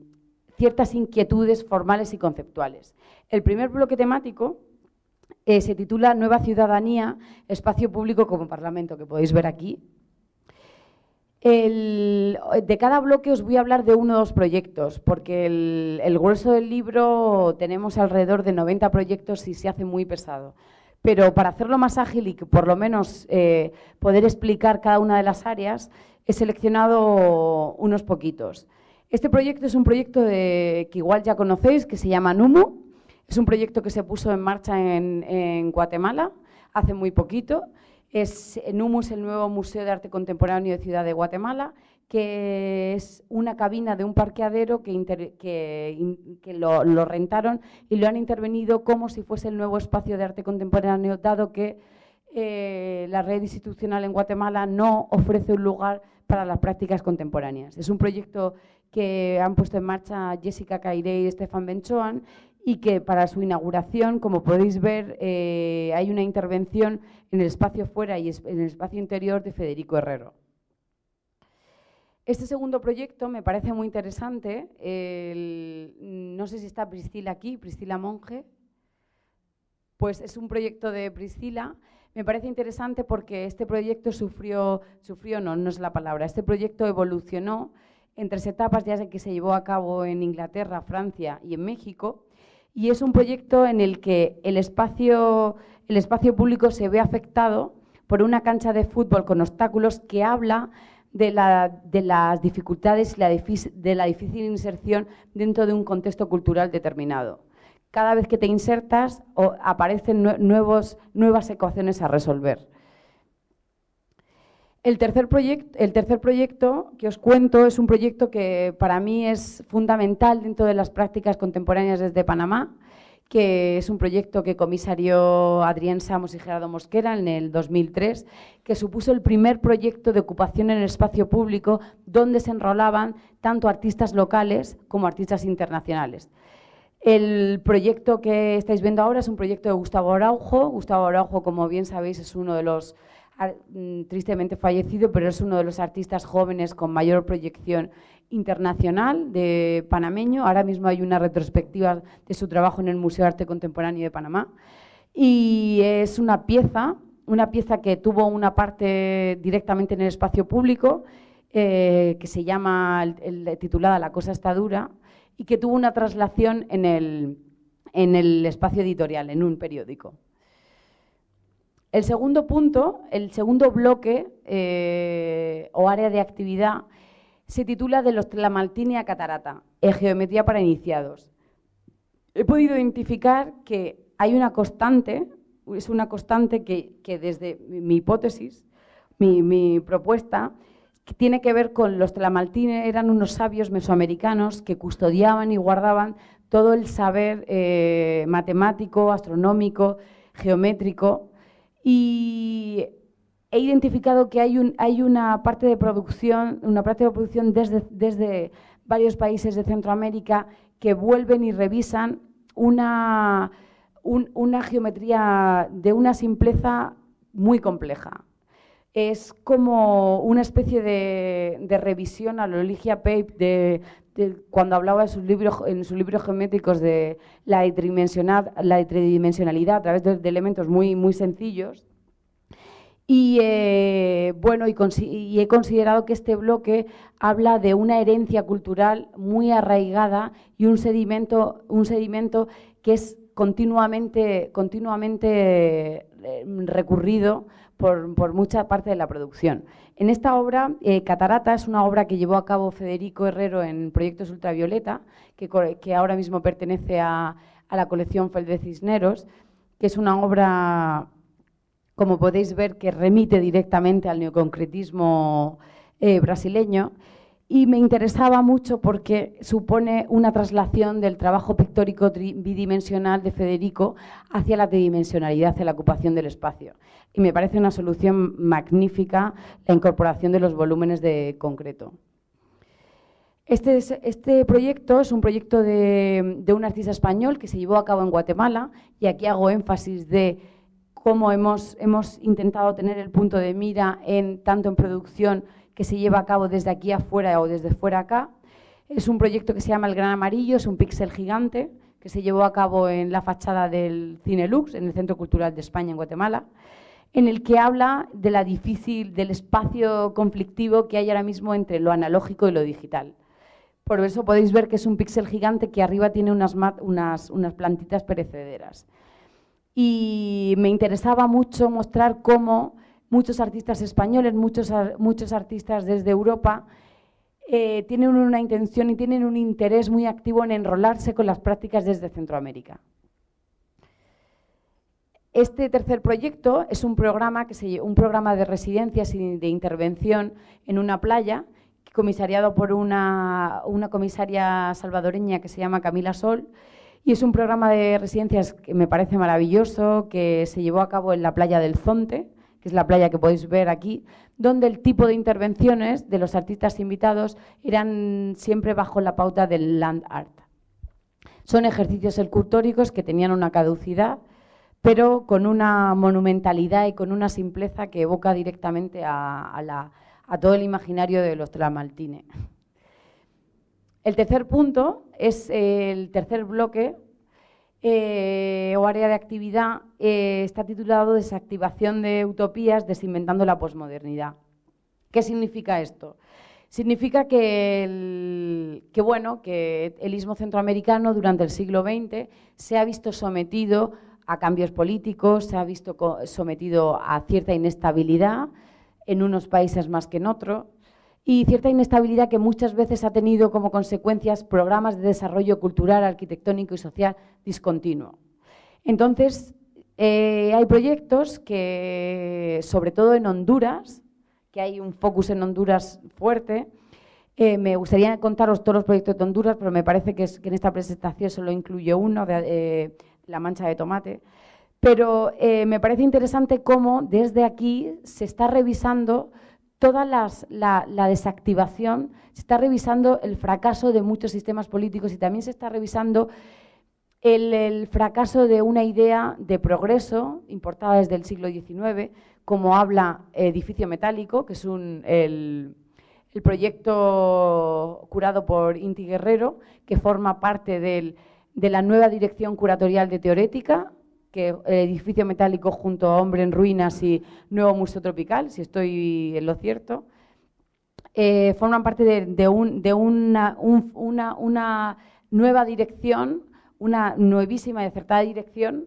[SPEAKER 3] ciertas inquietudes formales y conceptuales. El primer bloque temático eh, se titula Nueva Ciudadanía, Espacio Público como Parlamento, que podéis ver aquí. de cada bloque os voy a hablar de uno o dos proyectos, porque el, grueso del libro tenemos alrededor de 90 proyectos y se hace muy pesado. Pero para hacerlo más ágil y que por lo menos eh, poder explicar cada una de las áreas, he seleccionado unos poquitos. Este proyecto es un proyecto que igual ya conocéis, que se llama NUMU, es un proyecto que se puso en marcha en, Guatemala hace muy poquito. Es, el nuevo Museo de Arte Contemporáneo de Ciudad de Guatemala, que es una cabina de un parqueadero que, que, lo, rentaron y lo han intervenido como si fuese el nuevo espacio de arte contemporáneo, dado que eh, la red institucional en Guatemala no ofrece un lugar para las prácticas contemporáneas. Es un proyecto que han puesto en marcha Jessica Caire y Estefan Benchoan y que para su inauguración, como podéis ver, eh, hay una intervención en el espacio fuera y en el espacio interior de Federico Herrero. Este segundo proyecto me parece muy interesante. no sé si está Priscila aquí, Priscila Monge. Pues es un proyecto de Priscila. Me parece interesante porque este proyecto sufrió, sufrió no, no es la palabra, este proyecto evolucionó en tres etapas, ya que se llevó a cabo en Inglaterra, Francia y en México y es un proyecto en el que el espacio, el espacio público se ve afectado por una cancha de fútbol con obstáculos que habla de, las dificultades y de la difícil inserción dentro de un contexto cultural determinado. Cada vez que te insertas aparecen nuevos, nuevas ecuaciones a resolver. El tercer, el tercer, proyecto que os cuento es un proyecto que para mí es fundamental dentro de las prácticas contemporáneas desde Panamá, que es un proyecto que comisarió Adrián Samos y Gerardo Mosquera en el 2003, que supuso el primer proyecto de ocupación en el espacio público donde se enrolaban tanto artistas locales como artistas internacionales. El proyecto que estáis viendo ahora es un proyecto de Gustavo Araujo. Gustavo Araujo, como bien sabéis, es uno de los tristemente fallecido, pero es uno de los artistas jóvenes con mayor proyección internacional de panameño. Ahora mismo hay una retrospectiva de su trabajo en el Museo de Arte Contemporáneo de Panamá. Y es una pieza, una pieza que tuvo una parte directamente en el espacio público, eh, que se llama, titulada La cosa está dura, y que tuvo una traslación en el, en el espacio editorial, en un periódico. El segundo punto, el segundo bloque eh, o área de actividad se titula de los Tlamaltini a Catarata, geometría para iniciados. He podido identificar que hay una constante, es una constante que, desde mi hipótesis, mi, propuesta, tiene que ver con los Tlamaltini, eran unos sabios mesoamericanos que custodiaban y guardaban todo el saber eh, matemático, astronómico, geométrico y he identificado que hay, una parte de producción, una parte de producción desde, varios países de Centroamérica que vuelven y revisan una, una geometría de una simpleza muy compleja. es como una especie de, revisión a lo Ligia Pape de, cuando hablaba de sus libros, en sus libros geométricos de la, tridimensionalidad a través de, elementos muy, muy sencillos. Y eh, bueno, y, he considerado que este bloque habla de una herencia cultural muy arraigada y un sedimento, un sedimento que es continuamente, continuamente eh, recurrido por, mucha parte de la producción. En esta obra, eh, Catarata es una obra que llevó a cabo Federico Herrero en Proyectos Ultravioleta, que, ahora mismo pertenece a, la colección Fel de Cisneros, que es una obra, como podéis ver, que remite directamente al neoconcretismo eh, brasileño y me interesaba mucho porque supone una traslación del trabajo pictórico bidimensional de Federico hacia la tridimensionalidad, hacia la ocupación del espacio. Y me parece una solución magnífica la incorporación de los volúmenes de concreto. Este, este proyecto es un proyecto de, un artista español que se llevó a cabo en Guatemala y aquí hago énfasis de cómo hemos, hemos intentado tener el punto de mira en, tanto en producción que se lleva a cabo desde aquí afuera o desde fuera acá. Es un proyecto que se llama El Gran Amarillo, es un píxel gigante que se llevó a cabo en la fachada del Cine Lux, en el Centro Cultural de España, en Guatemala, en el que habla de la difícil, del espacio conflictivo que hay ahora mismo entre lo analógico y lo digital. Por eso podéis ver que es un píxel gigante que arriba tiene unas, unas, unas plantitas perecederas. Y me interesaba mucho mostrar cómo muchos artistas españoles, muchos, muchos artistas desde Europa, eh, tienen una intención y tienen un interés muy activo en enrolarse con las prácticas desde Centroamérica. Este tercer proyecto es un programa, que un programa de residencias y de intervención en una playa, comisariado por una, una comisaria salvadoreña que se llama Camila Sol, y es un programa de residencias que me parece maravilloso, que se llevó a cabo en la playa del Zonte, que es la playa que podéis ver aquí, donde el tipo de intervenciones de los artistas invitados eran siempre bajo la pauta del land art. Son ejercicios escultóricos que tenían una caducidad, pero con una monumentalidad y con una simpleza que evoca directamente a, todo el imaginario de los Tramaltine. El tercer punto es el tercer bloque eh, o área de actividad eh, está titulado Desactivación de utopías, desinventando la posmodernidad. ¿Qué significa esto? Significa que el, que, bueno, que el istmo centroamericano durante el siglo XX se ha visto sometido a cambios políticos, se ha visto sometido a cierta inestabilidad en unos países más que en otros, y cierta inestabilidad que muchas veces ha tenido como consecuencias programas de desarrollo cultural, arquitectónico y social discontinuo. Entonces, eh, hay proyectos que, sobre todo en Honduras, que hay un focus en Honduras fuerte, eh, me gustaría contaros todos los proyectos de Honduras, pero me parece que, en esta presentación solo incluye uno, de eh, la mancha de tomate. Pero me parece interesante cómo desde aquí se está revisando toda la, desactivación, se está revisando el fracaso de muchos sistemas políticos y también se está revisando el, fracaso de una idea de progreso importada desde el siglo XIX, como habla Edificio Metálico, que es el, proyecto curado por Inti Guerrero, que forma parte de la nueva dirección curatorial de Teorética, que el edificio metálico junto a Hombre en Ruinas y Nuevo Museo Tropical, si estoy en lo cierto, eh, forman parte de, una, nueva dirección, una nuevísima y acertada dirección,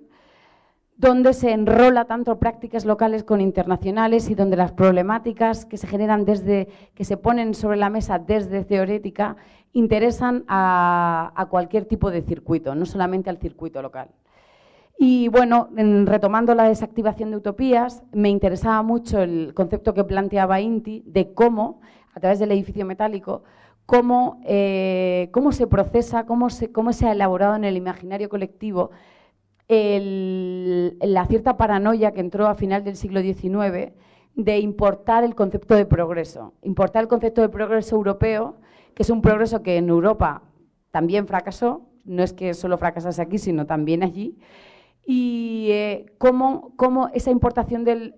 [SPEAKER 3] donde se enrola tanto prácticas locales con internacionales y donde las problemáticas que se generan desde, que se ponen sobre la mesa desde teorética, interesan a cualquier tipo de circuito, no solamente al circuito local. Y bueno, retomando la desactivación de utopías, me interesaba mucho el concepto que planteaba Inti de cómo, a través del edificio metálico, cómo, eh, se procesa, cómo se, cómo se ha elaborado en el imaginario colectivo la cierta paranoia que entró a final del siglo XIX de importar el concepto de progreso, importar el concepto de progreso europeo, que es un progreso que en Europa también fracasó, no es que solo fracasase aquí, sino también allí, y eh, cómo, esa importación del,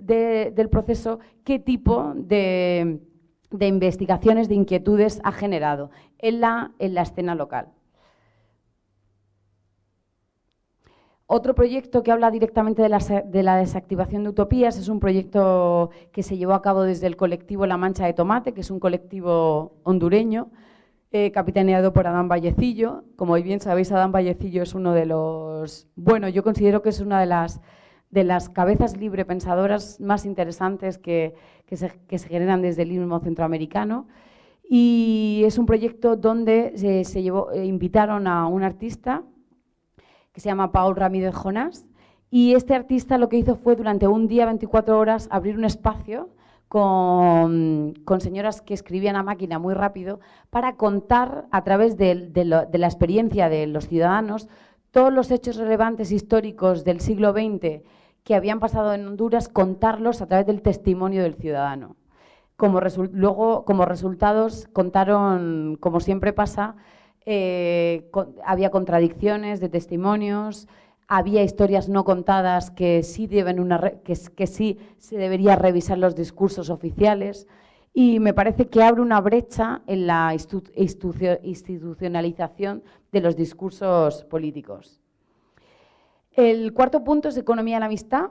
[SPEAKER 3] proceso, qué tipo de, investigaciones, de inquietudes ha generado en la, en la escena local. Otro proyecto que habla directamente de la, desactivación de utopías es un proyecto que se llevó a cabo desde el colectivo La Mancha de Tomate, que es un colectivo hondureño, capitaneado por Adán Vallecillo. Como bien sabéis, Adán Vallecillo es uno de los... Bueno, yo considero que es una de las, de las cabezas libre pensadoras más interesantes que, se, generan desde el mismo centroamericano. Y es un proyecto donde se, llevó, eh, invitaron a un artista que se llama Paul Ramírez Jonás. Y este artista lo que hizo fue durante un día, 24 horas, abrir un espacio con, señoras que escribían a máquina muy rápido para contar a través de, la experiencia de los ciudadanos todos los hechos relevantes históricos del siglo XX que habían pasado en Honduras, contarlos a través del testimonio del ciudadano. Como luego, como resultados, contaron, como siempre pasa, eh, había contradicciones de testimonios, había historias no contadas que sí, deben una que, que sí se debería revisar los discursos oficiales y me parece que abre una brecha en la institucionalización de los discursos políticos. El cuarto punto es economía de la amistad.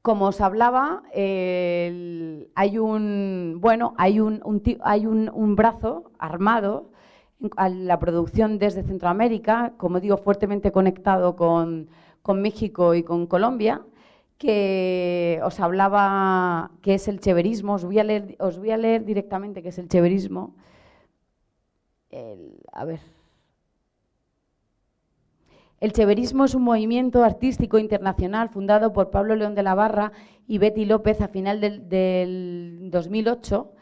[SPEAKER 3] Como os hablaba, hay, un, bueno, hay, un, hay un brazo armado a la producción desde Centroamérica, como digo, fuertemente conectado con, México y con Colombia, que os hablaba que es el cheverismo. Os voy a leer, directamente qué es el cheverismo. a ver. El cheverismo es un movimiento artístico internacional fundado por Pablo León de la Barra y Betty López a final del, del 2008,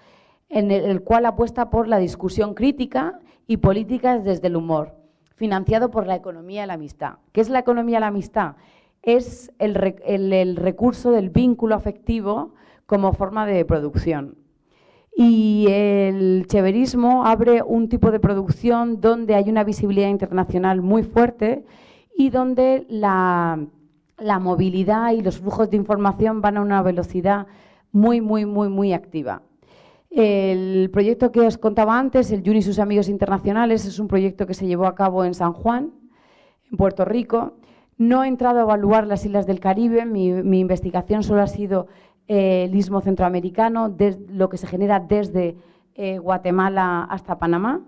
[SPEAKER 3] en el cual apuesta por la discusión crítica y políticas desde el humor, financiado por la economía de la amistad. ¿Qué es la economía de la amistad? Es el, recurso del vínculo afectivo como forma de producción. Y el cheverismo abre un tipo de producción donde hay una visibilidad internacional muy fuerte y donde la, la, movilidad y los flujos de información van a una velocidad muy, muy, muy, muy activa. El proyecto que os contaba antes, el Juni y sus amigos internacionales, es un proyecto que se llevó a cabo en San Juan, en Puerto Rico. No he entrado a evaluar las islas del Caribe, mi, investigación solo ha sido eh, el istmo centroamericano, lo que se genera desde eh, Guatemala hasta Panamá.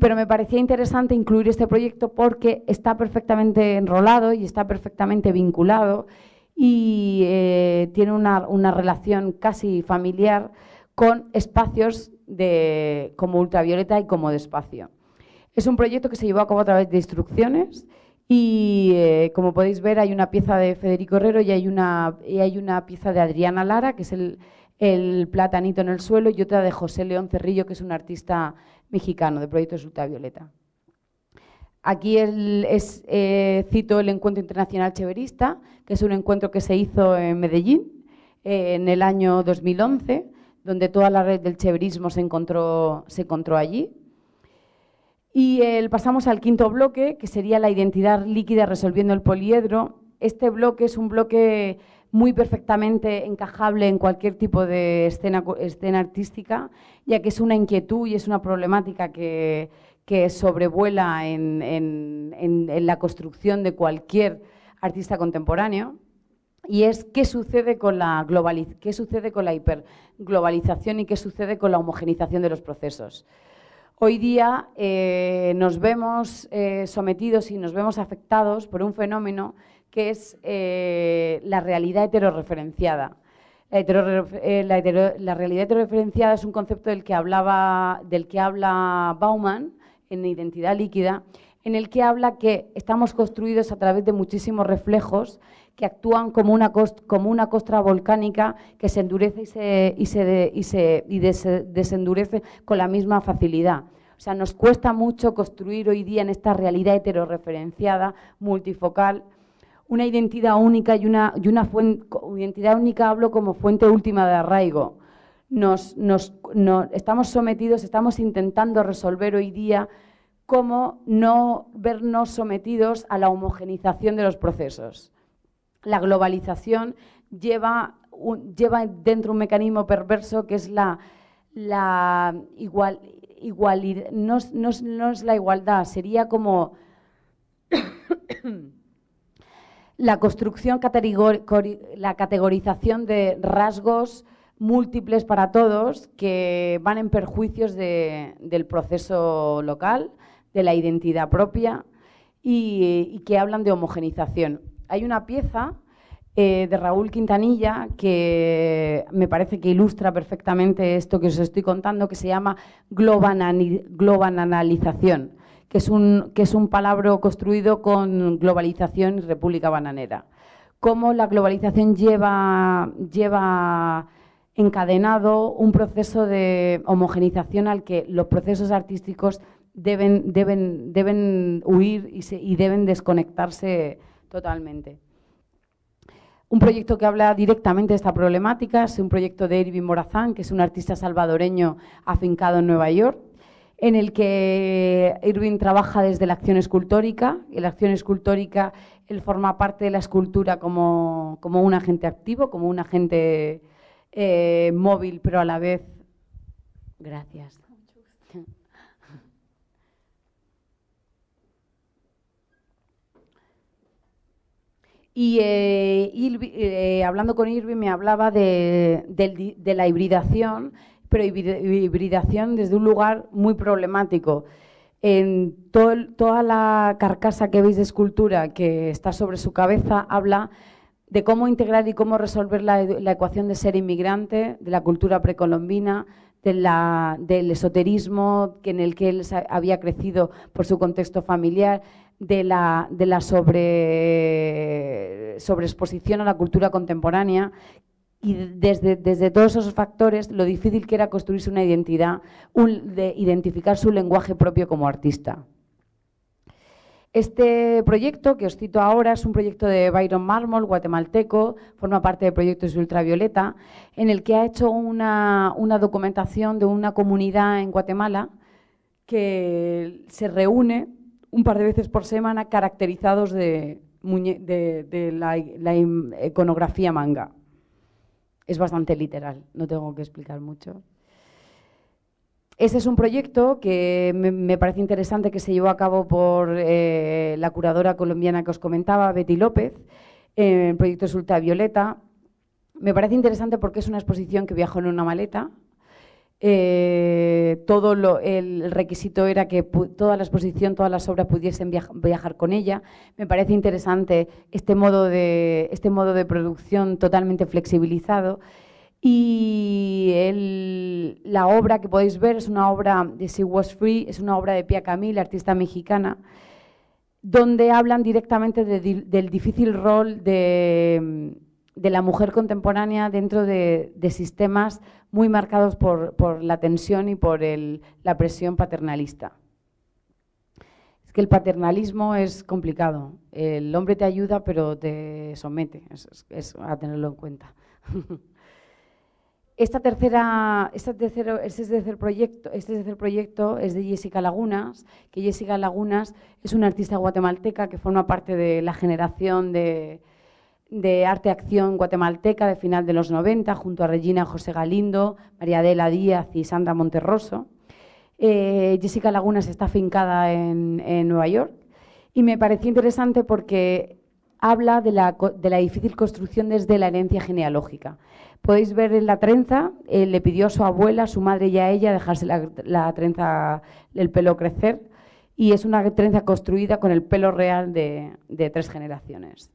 [SPEAKER 3] pero me parecía interesante incluir este proyecto porque está perfectamente enrolado y está perfectamente vinculado y eh, tiene una, una relación casi familiar con espacios de, como ultravioleta y como de espacio. Es un proyecto que se llevó a cabo a través de instrucciones y, eh, como podéis ver, hay una pieza de Federico Herrero y hay una, y hay una pieza de Adriana Lara, que es el, platanito en el suelo, y otra de José León Cerrillo, que es un artista mexicano de proyectos ultravioleta. Aquí es, eh, cito el Encuentro Internacional Cheverista, que es un encuentro que se hizo en Medellín eh, en el año 2011 donde toda la red del cheverismo se encontró, allí. Y pasamos al quinto bloque, que sería la identidad líquida resolviendo el poliedro. Este bloque es un bloque muy perfectamente encajable en cualquier tipo de escena, escena artística, ya que es una inquietud y es una problemática que, sobrevuela en, en la construcción de cualquier artista contemporáneo y es qué sucede con la qué sucede con la hiperglobalización y qué sucede con la homogenización de los procesos. Hoy día eh, nos vemos eh, sometidos y nos vemos afectados por un fenómeno que es eh, la realidad heterorreferenciada. La, la, realidad heterorreferenciada es un concepto del que, hablaba, del que habla Bauman en Identidad líquida, en el que habla que estamos construidos a través de muchísimos reflejos que actúan como una, como una costra volcánica que se endurece y se, y se, y se y desendurece con la misma facilidad. O sea, nos cuesta mucho construir hoy día en esta realidad heterorreferenciada, multifocal, una identidad única y una, y una fuente, identidad única hablo como fuente última de arraigo. Nos, nos, estamos sometidos, estamos intentando resolver hoy día como no vernos sometidos a la homogenización de los procesos. La globalización lleva, lleva dentro un mecanismo perverso que es la, igual, no, no es la igualdad, sería como la construcción, la categorización de rasgos múltiples para todos que van en perjuicios del proceso local, de la identidad propia y, que hablan de homogenización. Hay una pieza eh, de Raúl Quintanilla que me parece que ilustra perfectamente esto que os estoy contando, que se llama globanalización, que es un, que es un palabra construido con globalización y república bananera. Cómo la globalización lleva, lleva encadenado un proceso de homogenización al que los procesos artísticos deben, deben, deben huir y, deben desconectarse totalmente. Un proyecto que habla directamente de esta problemática es un proyecto de Irving Morazán, que es un artista salvadoreño afincado en Nueva York, en el que Irving trabaja desde la acción escultórica. Y la acción escultórica, él forma parte de la escultura como, como un agente activo, como un agente eh, móvil, pero a la vez... Gracias. Y, eh, eh, hablando con Irving me hablaba de, la hibridación, pero hibridación desde un lugar muy problemático. En toda la carcasa que veis de escultura que está sobre su cabeza habla de cómo integrar y cómo resolver la, ecuación de ser inmigrante, de la cultura precolombina, del esoterismo en el que él había crecido por su contexto familiar, de la, de la sobre, sobreexposición a la cultura contemporánea y desde, desde, todos esos factores lo difícil que era construirse una identidad, de identificar su lenguaje propio como artista. Este proyecto que os cito ahora es un proyecto de Byron Marmol, guatemalteco, forma parte del proyecto de Ultravioleta, en el que ha hecho una, una documentación de una comunidad en Guatemala que se reúne un par de veces por semana caracterizados de, la, iconografía manga. Es bastante literal, no tengo que explicar mucho. Este es un proyecto que me, parece interesante que se llevó a cabo por eh, la curadora colombiana que os comentaba, Betty López, en el proyecto es Ultravioleta. Me parece interesante porque es una exposición que viajó en una maleta, eh, todo el requisito era que toda la exposición, todas las obras pudiesen viajar con ella. Me parece interesante este modo de, este modo de producción totalmente flexibilizado. Y la obra que podéis ver es una obra de She Was Free, es una obra de Pia Camille, artista mexicana, donde hablan directamente del difícil rol de de la mujer contemporánea dentro de, sistemas muy marcados por, la tensión y por la presión paternalista. Es que el paternalismo es complicado. El hombre te ayuda, pero te somete. Es, a tenerlo en cuenta. Esta tercera, este, tercer proyecto, este tercer proyecto es de Jessica Lagunas, que Jessica Lagunas es una artista guatemalteca que forma parte de la generación de, de arte acción guatemalteca de final de los 90, junto a Regina José Galindo, María Adela Díaz y Sandra Monterroso. Eh, Jessica Lagunas está afincada en, Nueva York y me pareció interesante porque habla de la, difícil construcción desde la herencia genealógica. Podéis ver en la trenza, le pidió a su abuela, su madre y a ella dejarse la, trenza, el pelo crecer y es una trenza construida con el pelo real de tres generaciones.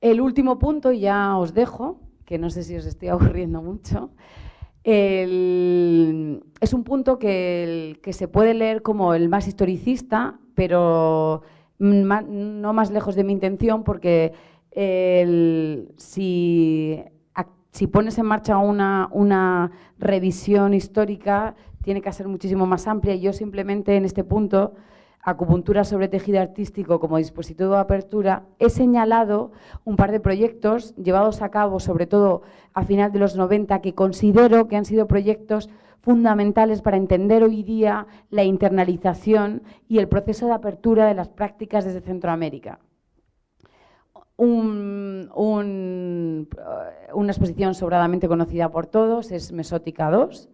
[SPEAKER 3] El último punto, y ya os dejo, que no sé si os estoy aburriendo mucho, es un punto que, se puede leer como el más historicista, pero no más lejos de mi intención, porque si, pones en marcha una, una revisión histórica, tiene que ser muchísimo más amplia. Y yo simplemente en este punto acupuntura sobre tejido artístico como dispositivo de apertura, he señalado un par de proyectos llevados a cabo, sobre todo a final de los 90, que considero que han sido proyectos fundamentales para entender hoy día la internalización y el proceso de apertura de las prácticas desde Centroamérica. una exposición sobradamente conocida por todos es Mesótica 2,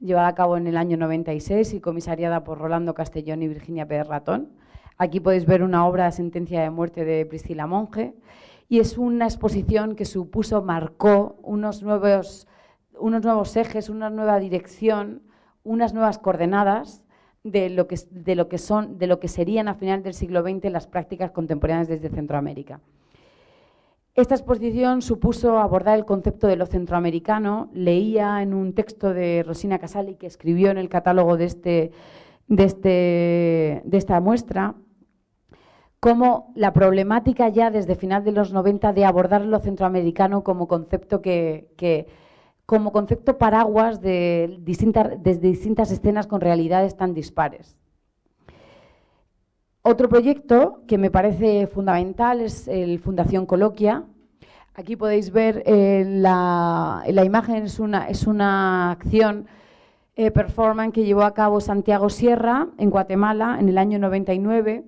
[SPEAKER 3] llevada a cabo en el año 96 y comisariada por Rolando Castellón y Virginia Pérez Ratón. Aquí podéis ver una obra sentencia de muerte de Priscila Monge y es una exposición que supuso, marcó unos nuevos, unos nuevos ejes, una nueva dirección, unas nuevas coordenadas de lo, que, de, lo que son, de lo que serían a final del siglo XX las prácticas contemporáneas desde Centroamérica. Esta exposición supuso abordar el concepto de lo centroamericano. Leía en un texto de Rosina Casali que escribió en el catálogo de, este, de, este, de esta muestra cómo la problemática ya desde final de los 90 de abordar lo centroamericano como concepto que, como concepto paraguas de distintas, escenas con realidades tan dispares. Otro proyecto que me parece fundamental es el Fundación Coloquia. Aquí podéis ver eh, la, imagen, es una, es una acción eh, performance que llevó a cabo Santiago Sierra en Guatemala en el año 99,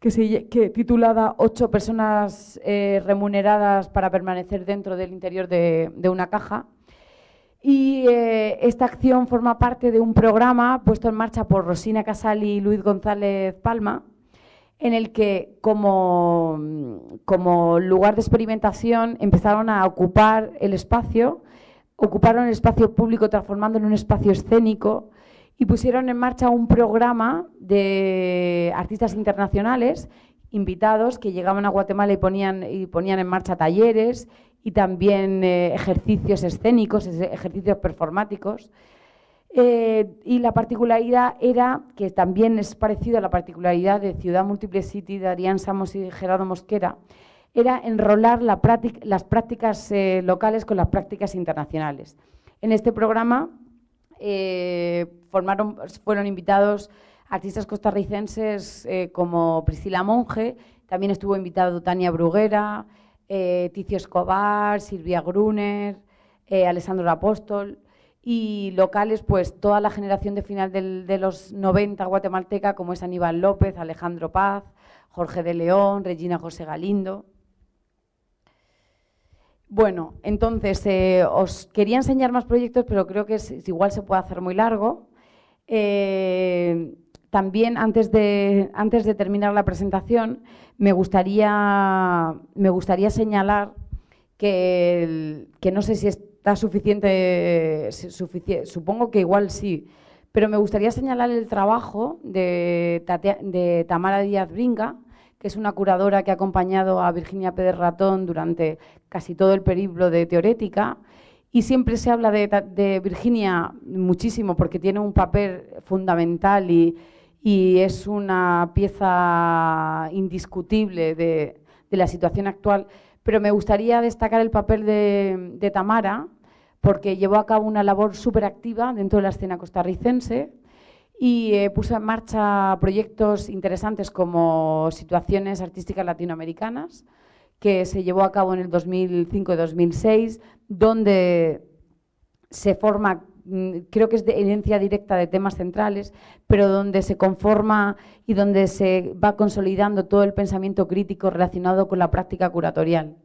[SPEAKER 3] que, se, titulada Ocho personas eh, remuneradas para permanecer dentro del interior de una caja. Y esta acción forma parte de un programa puesto en marcha por Rosina Casali y Luis González Palma, en el que como, como, lugar de experimentación empezaron a ocupar el espacio, ocuparon el espacio público transformándolo en un espacio escénico y pusieron en marcha un programa de artistas internacionales invitados que llegaban a Guatemala y ponían, y ponían en marcha talleres y también eh, ejercicios escénicos, ejercicios performáticos. Eh, y la particularidad era, que también es parecido a la particularidad de Ciudad Múltiple City de Arián Samos y Gerardo Mosquera, era enrolar las prácticas eh, locales con las prácticas internacionales. En este programa fueron invitados artistas costarricenses como Priscila Monge, también estuvo invitado Tania Bruguera, Ticio Escobar, Silvia Gruner, Alessandro Apóstol y locales, pues toda la generación de final de los 90 guatemalteca, como es Aníbal López, Alejandro Paz, Jorge de León, Regina José Galindo. Bueno, entonces eh, os quería enseñar más proyectos, pero creo que igual se puede hacer muy largo. Eh, también, antes de, antes de terminar la presentación, me gustaría, me gustaría señalar que, no sé si es suficiente, supongo que igual sí, pero me gustaría señalar el trabajo de, de Tamara Díaz Bringa, que es una curadora que ha acompañado a Virginia Pérez Ratón durante casi todo el periplo de teorética. Y siempre se habla de, Virginia muchísimo porque tiene un papel fundamental y, es una pieza indiscutible de, la situación actual. Pero me gustaría destacar el papel de Tamara, porque llevó a cabo una labor súper activa dentro de la escena costarricense y eh, puso en marcha proyectos interesantes como situaciones artísticas latinoamericanas, que se llevó a cabo en el 2005 y 2006, donde se forma, creo que es de herencia directa de temas centrales, pero donde se conforma y donde se va consolidando todo el pensamiento crítico relacionado con la práctica curatorial.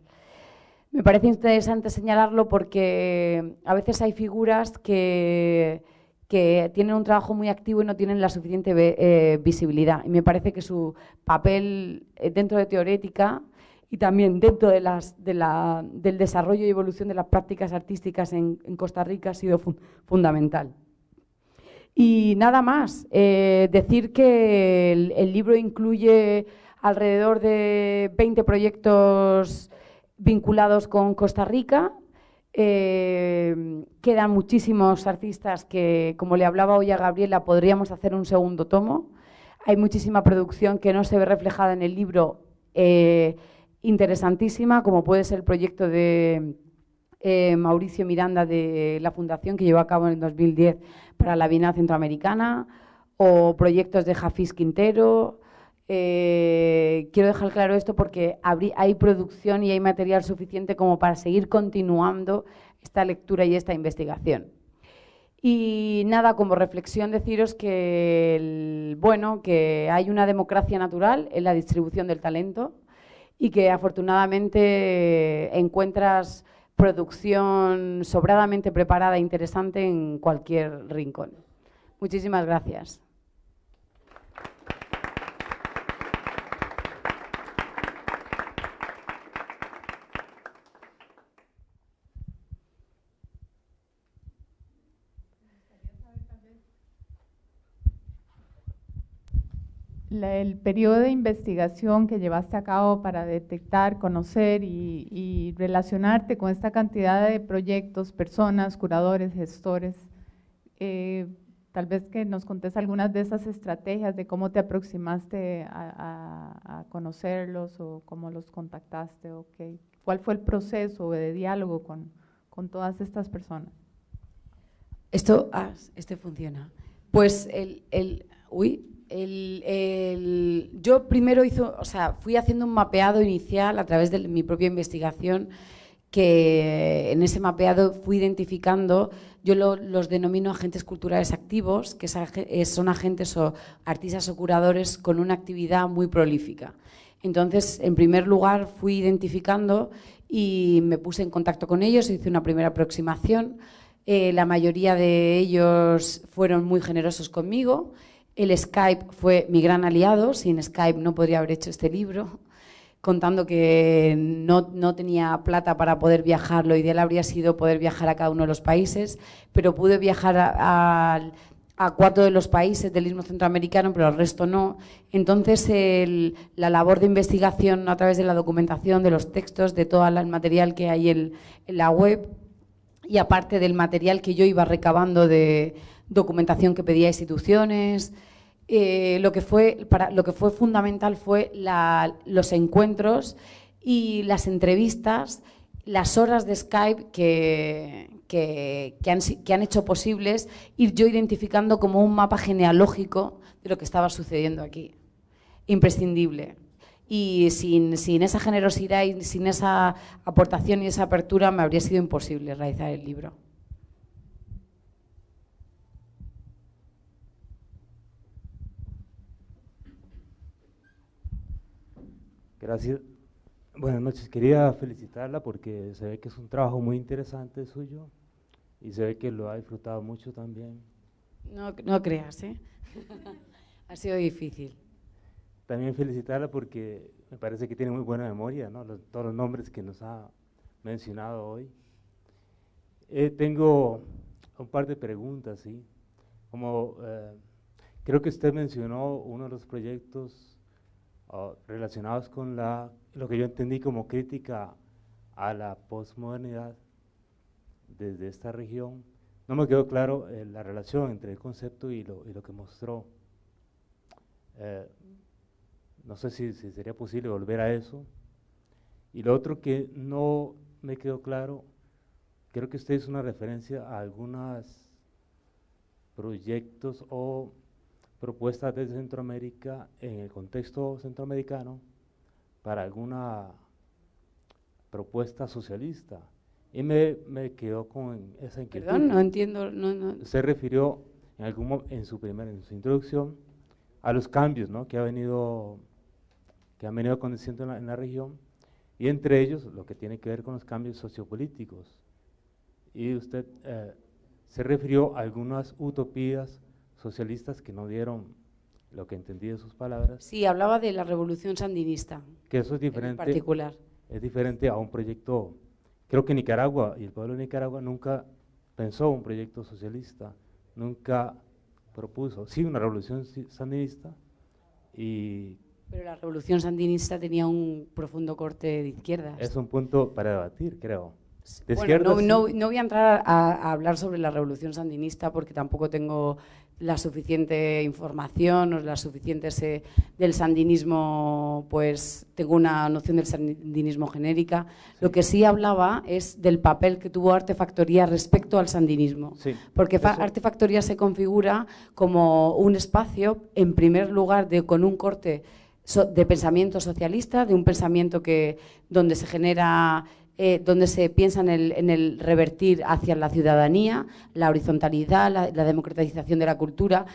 [SPEAKER 3] Me parece interesante señalarlo porque a veces hay figuras que, tienen un trabajo muy activo y no tienen la suficiente eh, visibilidad. Y me parece que su papel eh, dentro de teorética y también dentro de las, del desarrollo y evolución de las prácticas artísticas en, Costa Rica ha sido fundamental. Y nada más, eh, decir que el, libro incluye alrededor de 20 proyectos vinculados con Costa Rica. Eh, quedan muchísimos artistas que, como le hablaba hoy a Gabriela, podríamos hacer un segundo tomo. Hay muchísima producción que no se ve reflejada en el libro, eh, interesantísima, como puede ser el proyecto de eh, Mauricio Miranda de la Fundación que llevó a cabo en el 2010 para la Bienal Centroamericana, o proyectos de Jafis Quintero. Eh, quiero dejar claro esto porque hay producción y hay material suficiente como para seguir continuando esta lectura y esta investigación. Y nada, como reflexión deciros que, bueno, que hay una democracia natural en la distribución del talento y que afortunadamente encuentras producción sobradamente preparada e interesante en cualquier rincón. Muchísimas gracias.
[SPEAKER 2] El periodo de investigación que llevaste a cabo para detectar, conocer y, relacionarte con esta cantidad de proyectos, personas, curadores, gestores, eh, tal vez que nos contes algunas de esas estrategias de cómo te aproximaste a, conocerlos o cómo los contactaste o cuál fue el proceso de diálogo con, con todas estas personas.
[SPEAKER 3] Esto, ah, este funciona. Pues el, el uy, yo primero hizo, o sea, fui haciendo un mapeado inicial a través de mi propia investigación que en ese mapeado fui identificando, yo los denomino agentes culturales activos, que eh, son agentes o artistas o curadores con una actividad muy prolífica. Entonces, en primer lugar, fui identificando y me puse en contacto con ellos, hice una primera aproximación. Eh, la mayoría de ellos fueron muy generosos conmigo el Skype fue mi gran aliado, sin Skype no podría haber hecho este libro, contando que no, tenía plata para poder viajar, lo ideal habría sido poder viajar a cada uno de los países, pero pude viajar a, cuatro de los países del Istmo Centroamericano, pero al resto no. Entonces, la labor de investigación a través de la documentación, de los textos, de todo el material que hay en la web, y aparte del material que yo iba recabando de documentación que pedía instituciones. Eh, lo, que fue, para, lo que fue fundamental fue los encuentros y las entrevistas, las horas de Skype que, que, han, que, han, hecho posibles ir yo identificando como un mapa genealógico de lo que estaba sucediendo aquí. Imprescindible. Y sin, sin esa generosidad y sin esa aportación y esa apertura me habría sido imposible realizar el libro.
[SPEAKER 4] Gracias. Buenas noches. Quería felicitarla porque se ve que es un trabajo muy interesante suyo y se ve que lo ha disfrutado mucho también.
[SPEAKER 3] No, no creas, ¿eh? ha sido difícil.
[SPEAKER 4] También felicitarla porque me parece que tiene muy buena memoria, ¿no? todos los nombres que nos ha mencionado hoy. Eh, tengo un par de preguntas, ¿sí? Como eh, creo que usted mencionó uno de los proyectos relacionados con la, lo que yo entendí como crítica a la posmodernidad desde esta región, no me quedó claro eh, la relación entre el concepto y lo, y lo que mostró. Eh, no sé si, si, sería posible volver a eso. Y lo otro que no me quedó claro, creo que usted hizo una referencia a algunos proyectos o propuestas de Centroamérica en el contexto centroamericano para alguna propuesta socialista. Y me, me quedó con esa inquietud.
[SPEAKER 3] Perdón, no entiendo. No, no.
[SPEAKER 4] Se refirió en, algún, en, su primera, en su introducción a los cambios ¿no? que, ha venido, que han venido aconteciendo en la, en la región y entre ellos lo que tiene que ver con los cambios sociopolíticos. Y usted eh, se refirió a algunas utopías socialistas que no dieron lo que entendí de sus palabras.
[SPEAKER 3] Sí, hablaba de la revolución sandinista.
[SPEAKER 4] Que eso es diferente.
[SPEAKER 3] En particular.
[SPEAKER 4] Es diferente a un proyecto. Creo que Nicaragua y el pueblo de Nicaragua nunca pensó un proyecto socialista, nunca propuso, sí, una revolución sandinista y...
[SPEAKER 3] Pero la revolución sandinista tenía un profundo corte de izquierdas.
[SPEAKER 4] Es un punto para debatir, creo.
[SPEAKER 3] no, voy a entrar a, hablar sobre la revolución sandinista porque tampoco tengo la suficiente información o la suficiente del sandinismo, pues tengo una noción del sandinismo genérica. Lo que sí hablaba es del papel que tuvo Artefactoría respecto al sandinismo. porque Artefactoría se configura como un espacio, en primer lugar, de, con un corte de pensamiento socialista, de un pensamiento que, donde se genera eh, donde se piensa en el, revertir hacia la ciudadanía, la horizontalidad, la, democratización de la cultura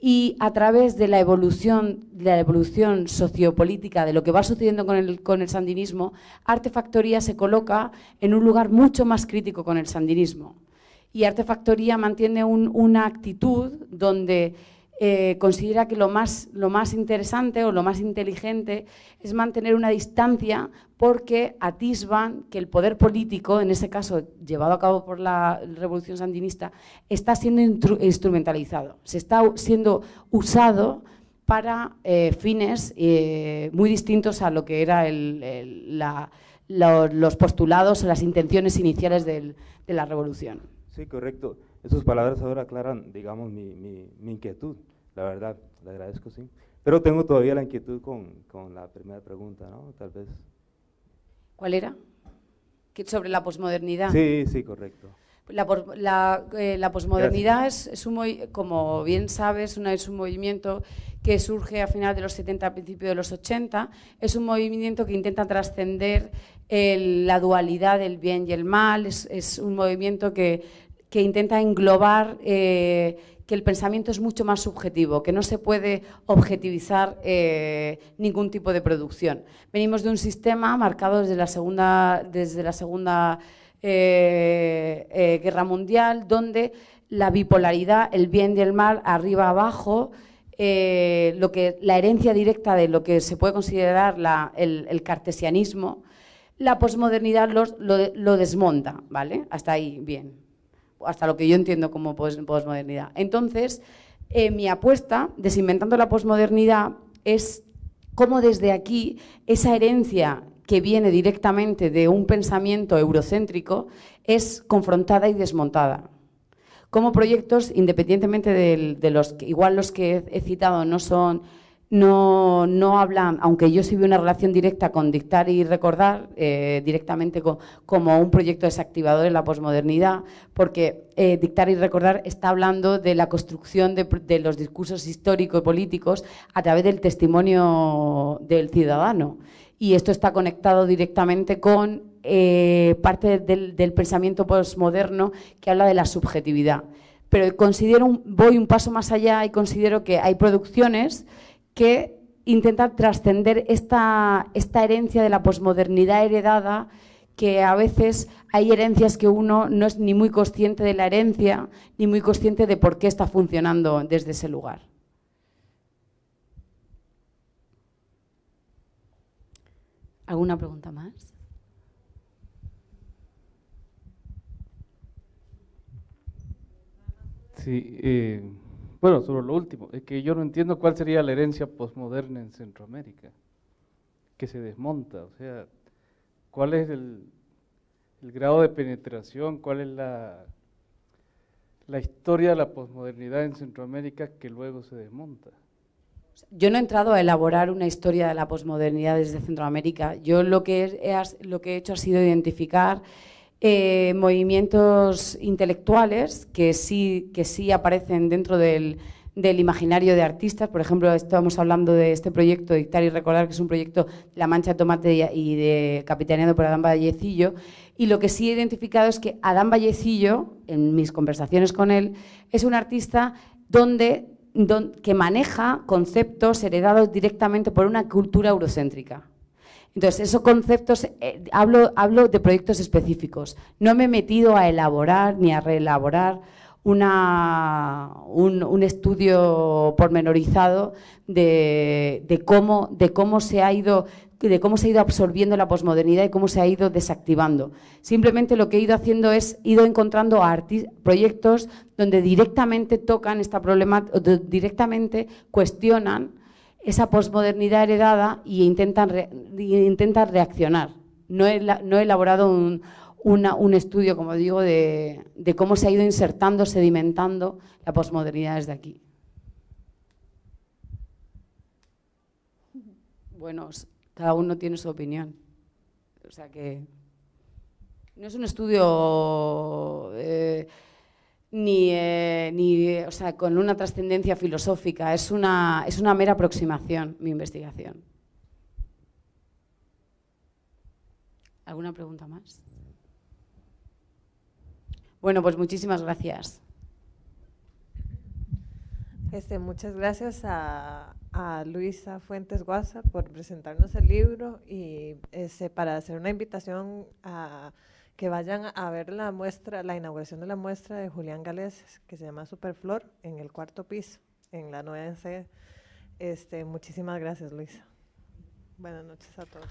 [SPEAKER 3] y a través de la evolución, de la evolución sociopolítica de lo que va sucediendo con el, con el sandinismo, Artefactoría se coloca en un lugar mucho más crítico con el sandinismo. Y Artefactoría mantiene una actitud donde eh, considera que lo más, lo más interesante o lo más inteligente es mantener una distancia porque atisban que el poder político, en ese caso llevado a cabo por la revolución sandinista, está siendo instrumentalizado, se está siendo usado para eh, fines eh, muy distintos a lo que eran los postulados las intenciones iniciales de la revolución.
[SPEAKER 4] Sí, correcto. Esas palabras ahora aclaran, digamos, mi, mi, inquietud, la verdad, le agradezco, sí. Pero tengo todavía la inquietud con, con la primera pregunta, ¿no? Tal vez.
[SPEAKER 3] ¿Cuál era? ¿Sobre la posmodernidad?
[SPEAKER 4] Sí, sí, correcto.
[SPEAKER 3] La, la, eh, la posmodernidad es, es, un, como bien sabes, una, es un movimiento que surge a finales de los 70, a principios de los 80. Es un movimiento que intenta trascender la dualidad del bien y el mal. Es, es un movimiento que que intenta englobar eh, que el pensamiento es mucho más subjetivo, que no se puede objetivizar eh, ningún tipo de producción. Venimos de un sistema marcado desde la Segunda, desde la segunda eh, Guerra Mundial, donde la bipolaridad, el bien y el mal, arriba abajo, lo que, la herencia directa de lo que se puede considerar el, cartesianismo, la posmodernidad lo, lo desmonta, ¿vale? Hasta ahí, bien hasta lo que yo entiendo como posmodernidad. Entonces, eh, mi apuesta, desinventando la posmodernidad, es cómo desde aquí esa herencia que viene directamente de un pensamiento eurocéntrico es confrontada y desmontada. Como proyectos, independientemente de, los que, igual los que he citado no son no, no hablan, aunque yo sí vi una relación directa con dictar y recordar, eh, directamente como un proyecto desactivador en la posmodernidad, porque eh, dictar y recordar está hablando de la construcción de, los discursos históricos y políticos a través del testimonio del ciudadano. Y esto está conectado directamente con eh, parte del, del pensamiento posmoderno que habla de la subjetividad. Pero considero, voy un paso más allá y considero que hay producciones que intenta trascender esta, esta herencia de la posmodernidad heredada que a veces hay herencias que uno no es ni muy consciente de la herencia, ni muy consciente de por qué está funcionando desde ese lugar. ¿Alguna pregunta más?
[SPEAKER 5] Sí, eh, bueno, sobre lo último, es que yo no entiendo cuál sería la herencia posmoderna en Centroamérica, que se desmonta, o sea, cuál es el, grado de penetración, cuál es la, la historia de la posmodernidad en Centroamérica que luego se desmonta.
[SPEAKER 3] Yo no he entrado a elaborar una historia de la posmodernidad desde Centroamérica. Yo lo que he, lo que he hecho ha sido identificar eh, movimientos intelectuales que sí, que sí aparecen dentro del, imaginario de artistas. Por ejemplo, estamos hablando de este proyecto, Dictar y Recordar, que es un proyecto La Mancha de Tomate y de capitaneado por Adán Vallecillo. Y lo que sí he identificado es que Adán Vallecillo, en mis conversaciones con él, es un artista donde, que maneja conceptos heredados directamente por una cultura eurocéntrica. Entonces, esos conceptos, eh, hablo, hablo de proyectos específicos. No me he metido a elaborar ni a reelaborar una, un, estudio pormenorizado de, de, cómo, de, cómo se ha ido, de cómo se ha ido absorbiendo la posmodernidad y cómo se ha ido desactivando. Simplemente lo que he ido haciendo es ido encontrando proyectos donde directamente tocan esta problema, directamente cuestionan esa posmodernidad heredada e intentan, intentan reaccionar. No he, elaborado un, un, estudio, como digo, de, de cómo se ha ido insertando, sedimentando la posmodernidad desde aquí. Bueno, cada uno tiene su opinión. O sea que no es un estudio... Eh, ni, eh, ni o sea, con una trascendencia filosófica, es una, es una mera aproximación mi investigación. ¿Alguna pregunta más? Bueno, pues muchísimas gracias.
[SPEAKER 1] Este, muchas gracias a, Luisa Fuentes Guasa por presentarnos el libro y este, para hacer una invitación a que vayan a ver la muestra, la inauguración de la muestra de Julián Gales, que se llama Superflor, en el cuarto piso, en la nueva sede. Este, muchísimas gracias, Luisa. Buenas noches a todos.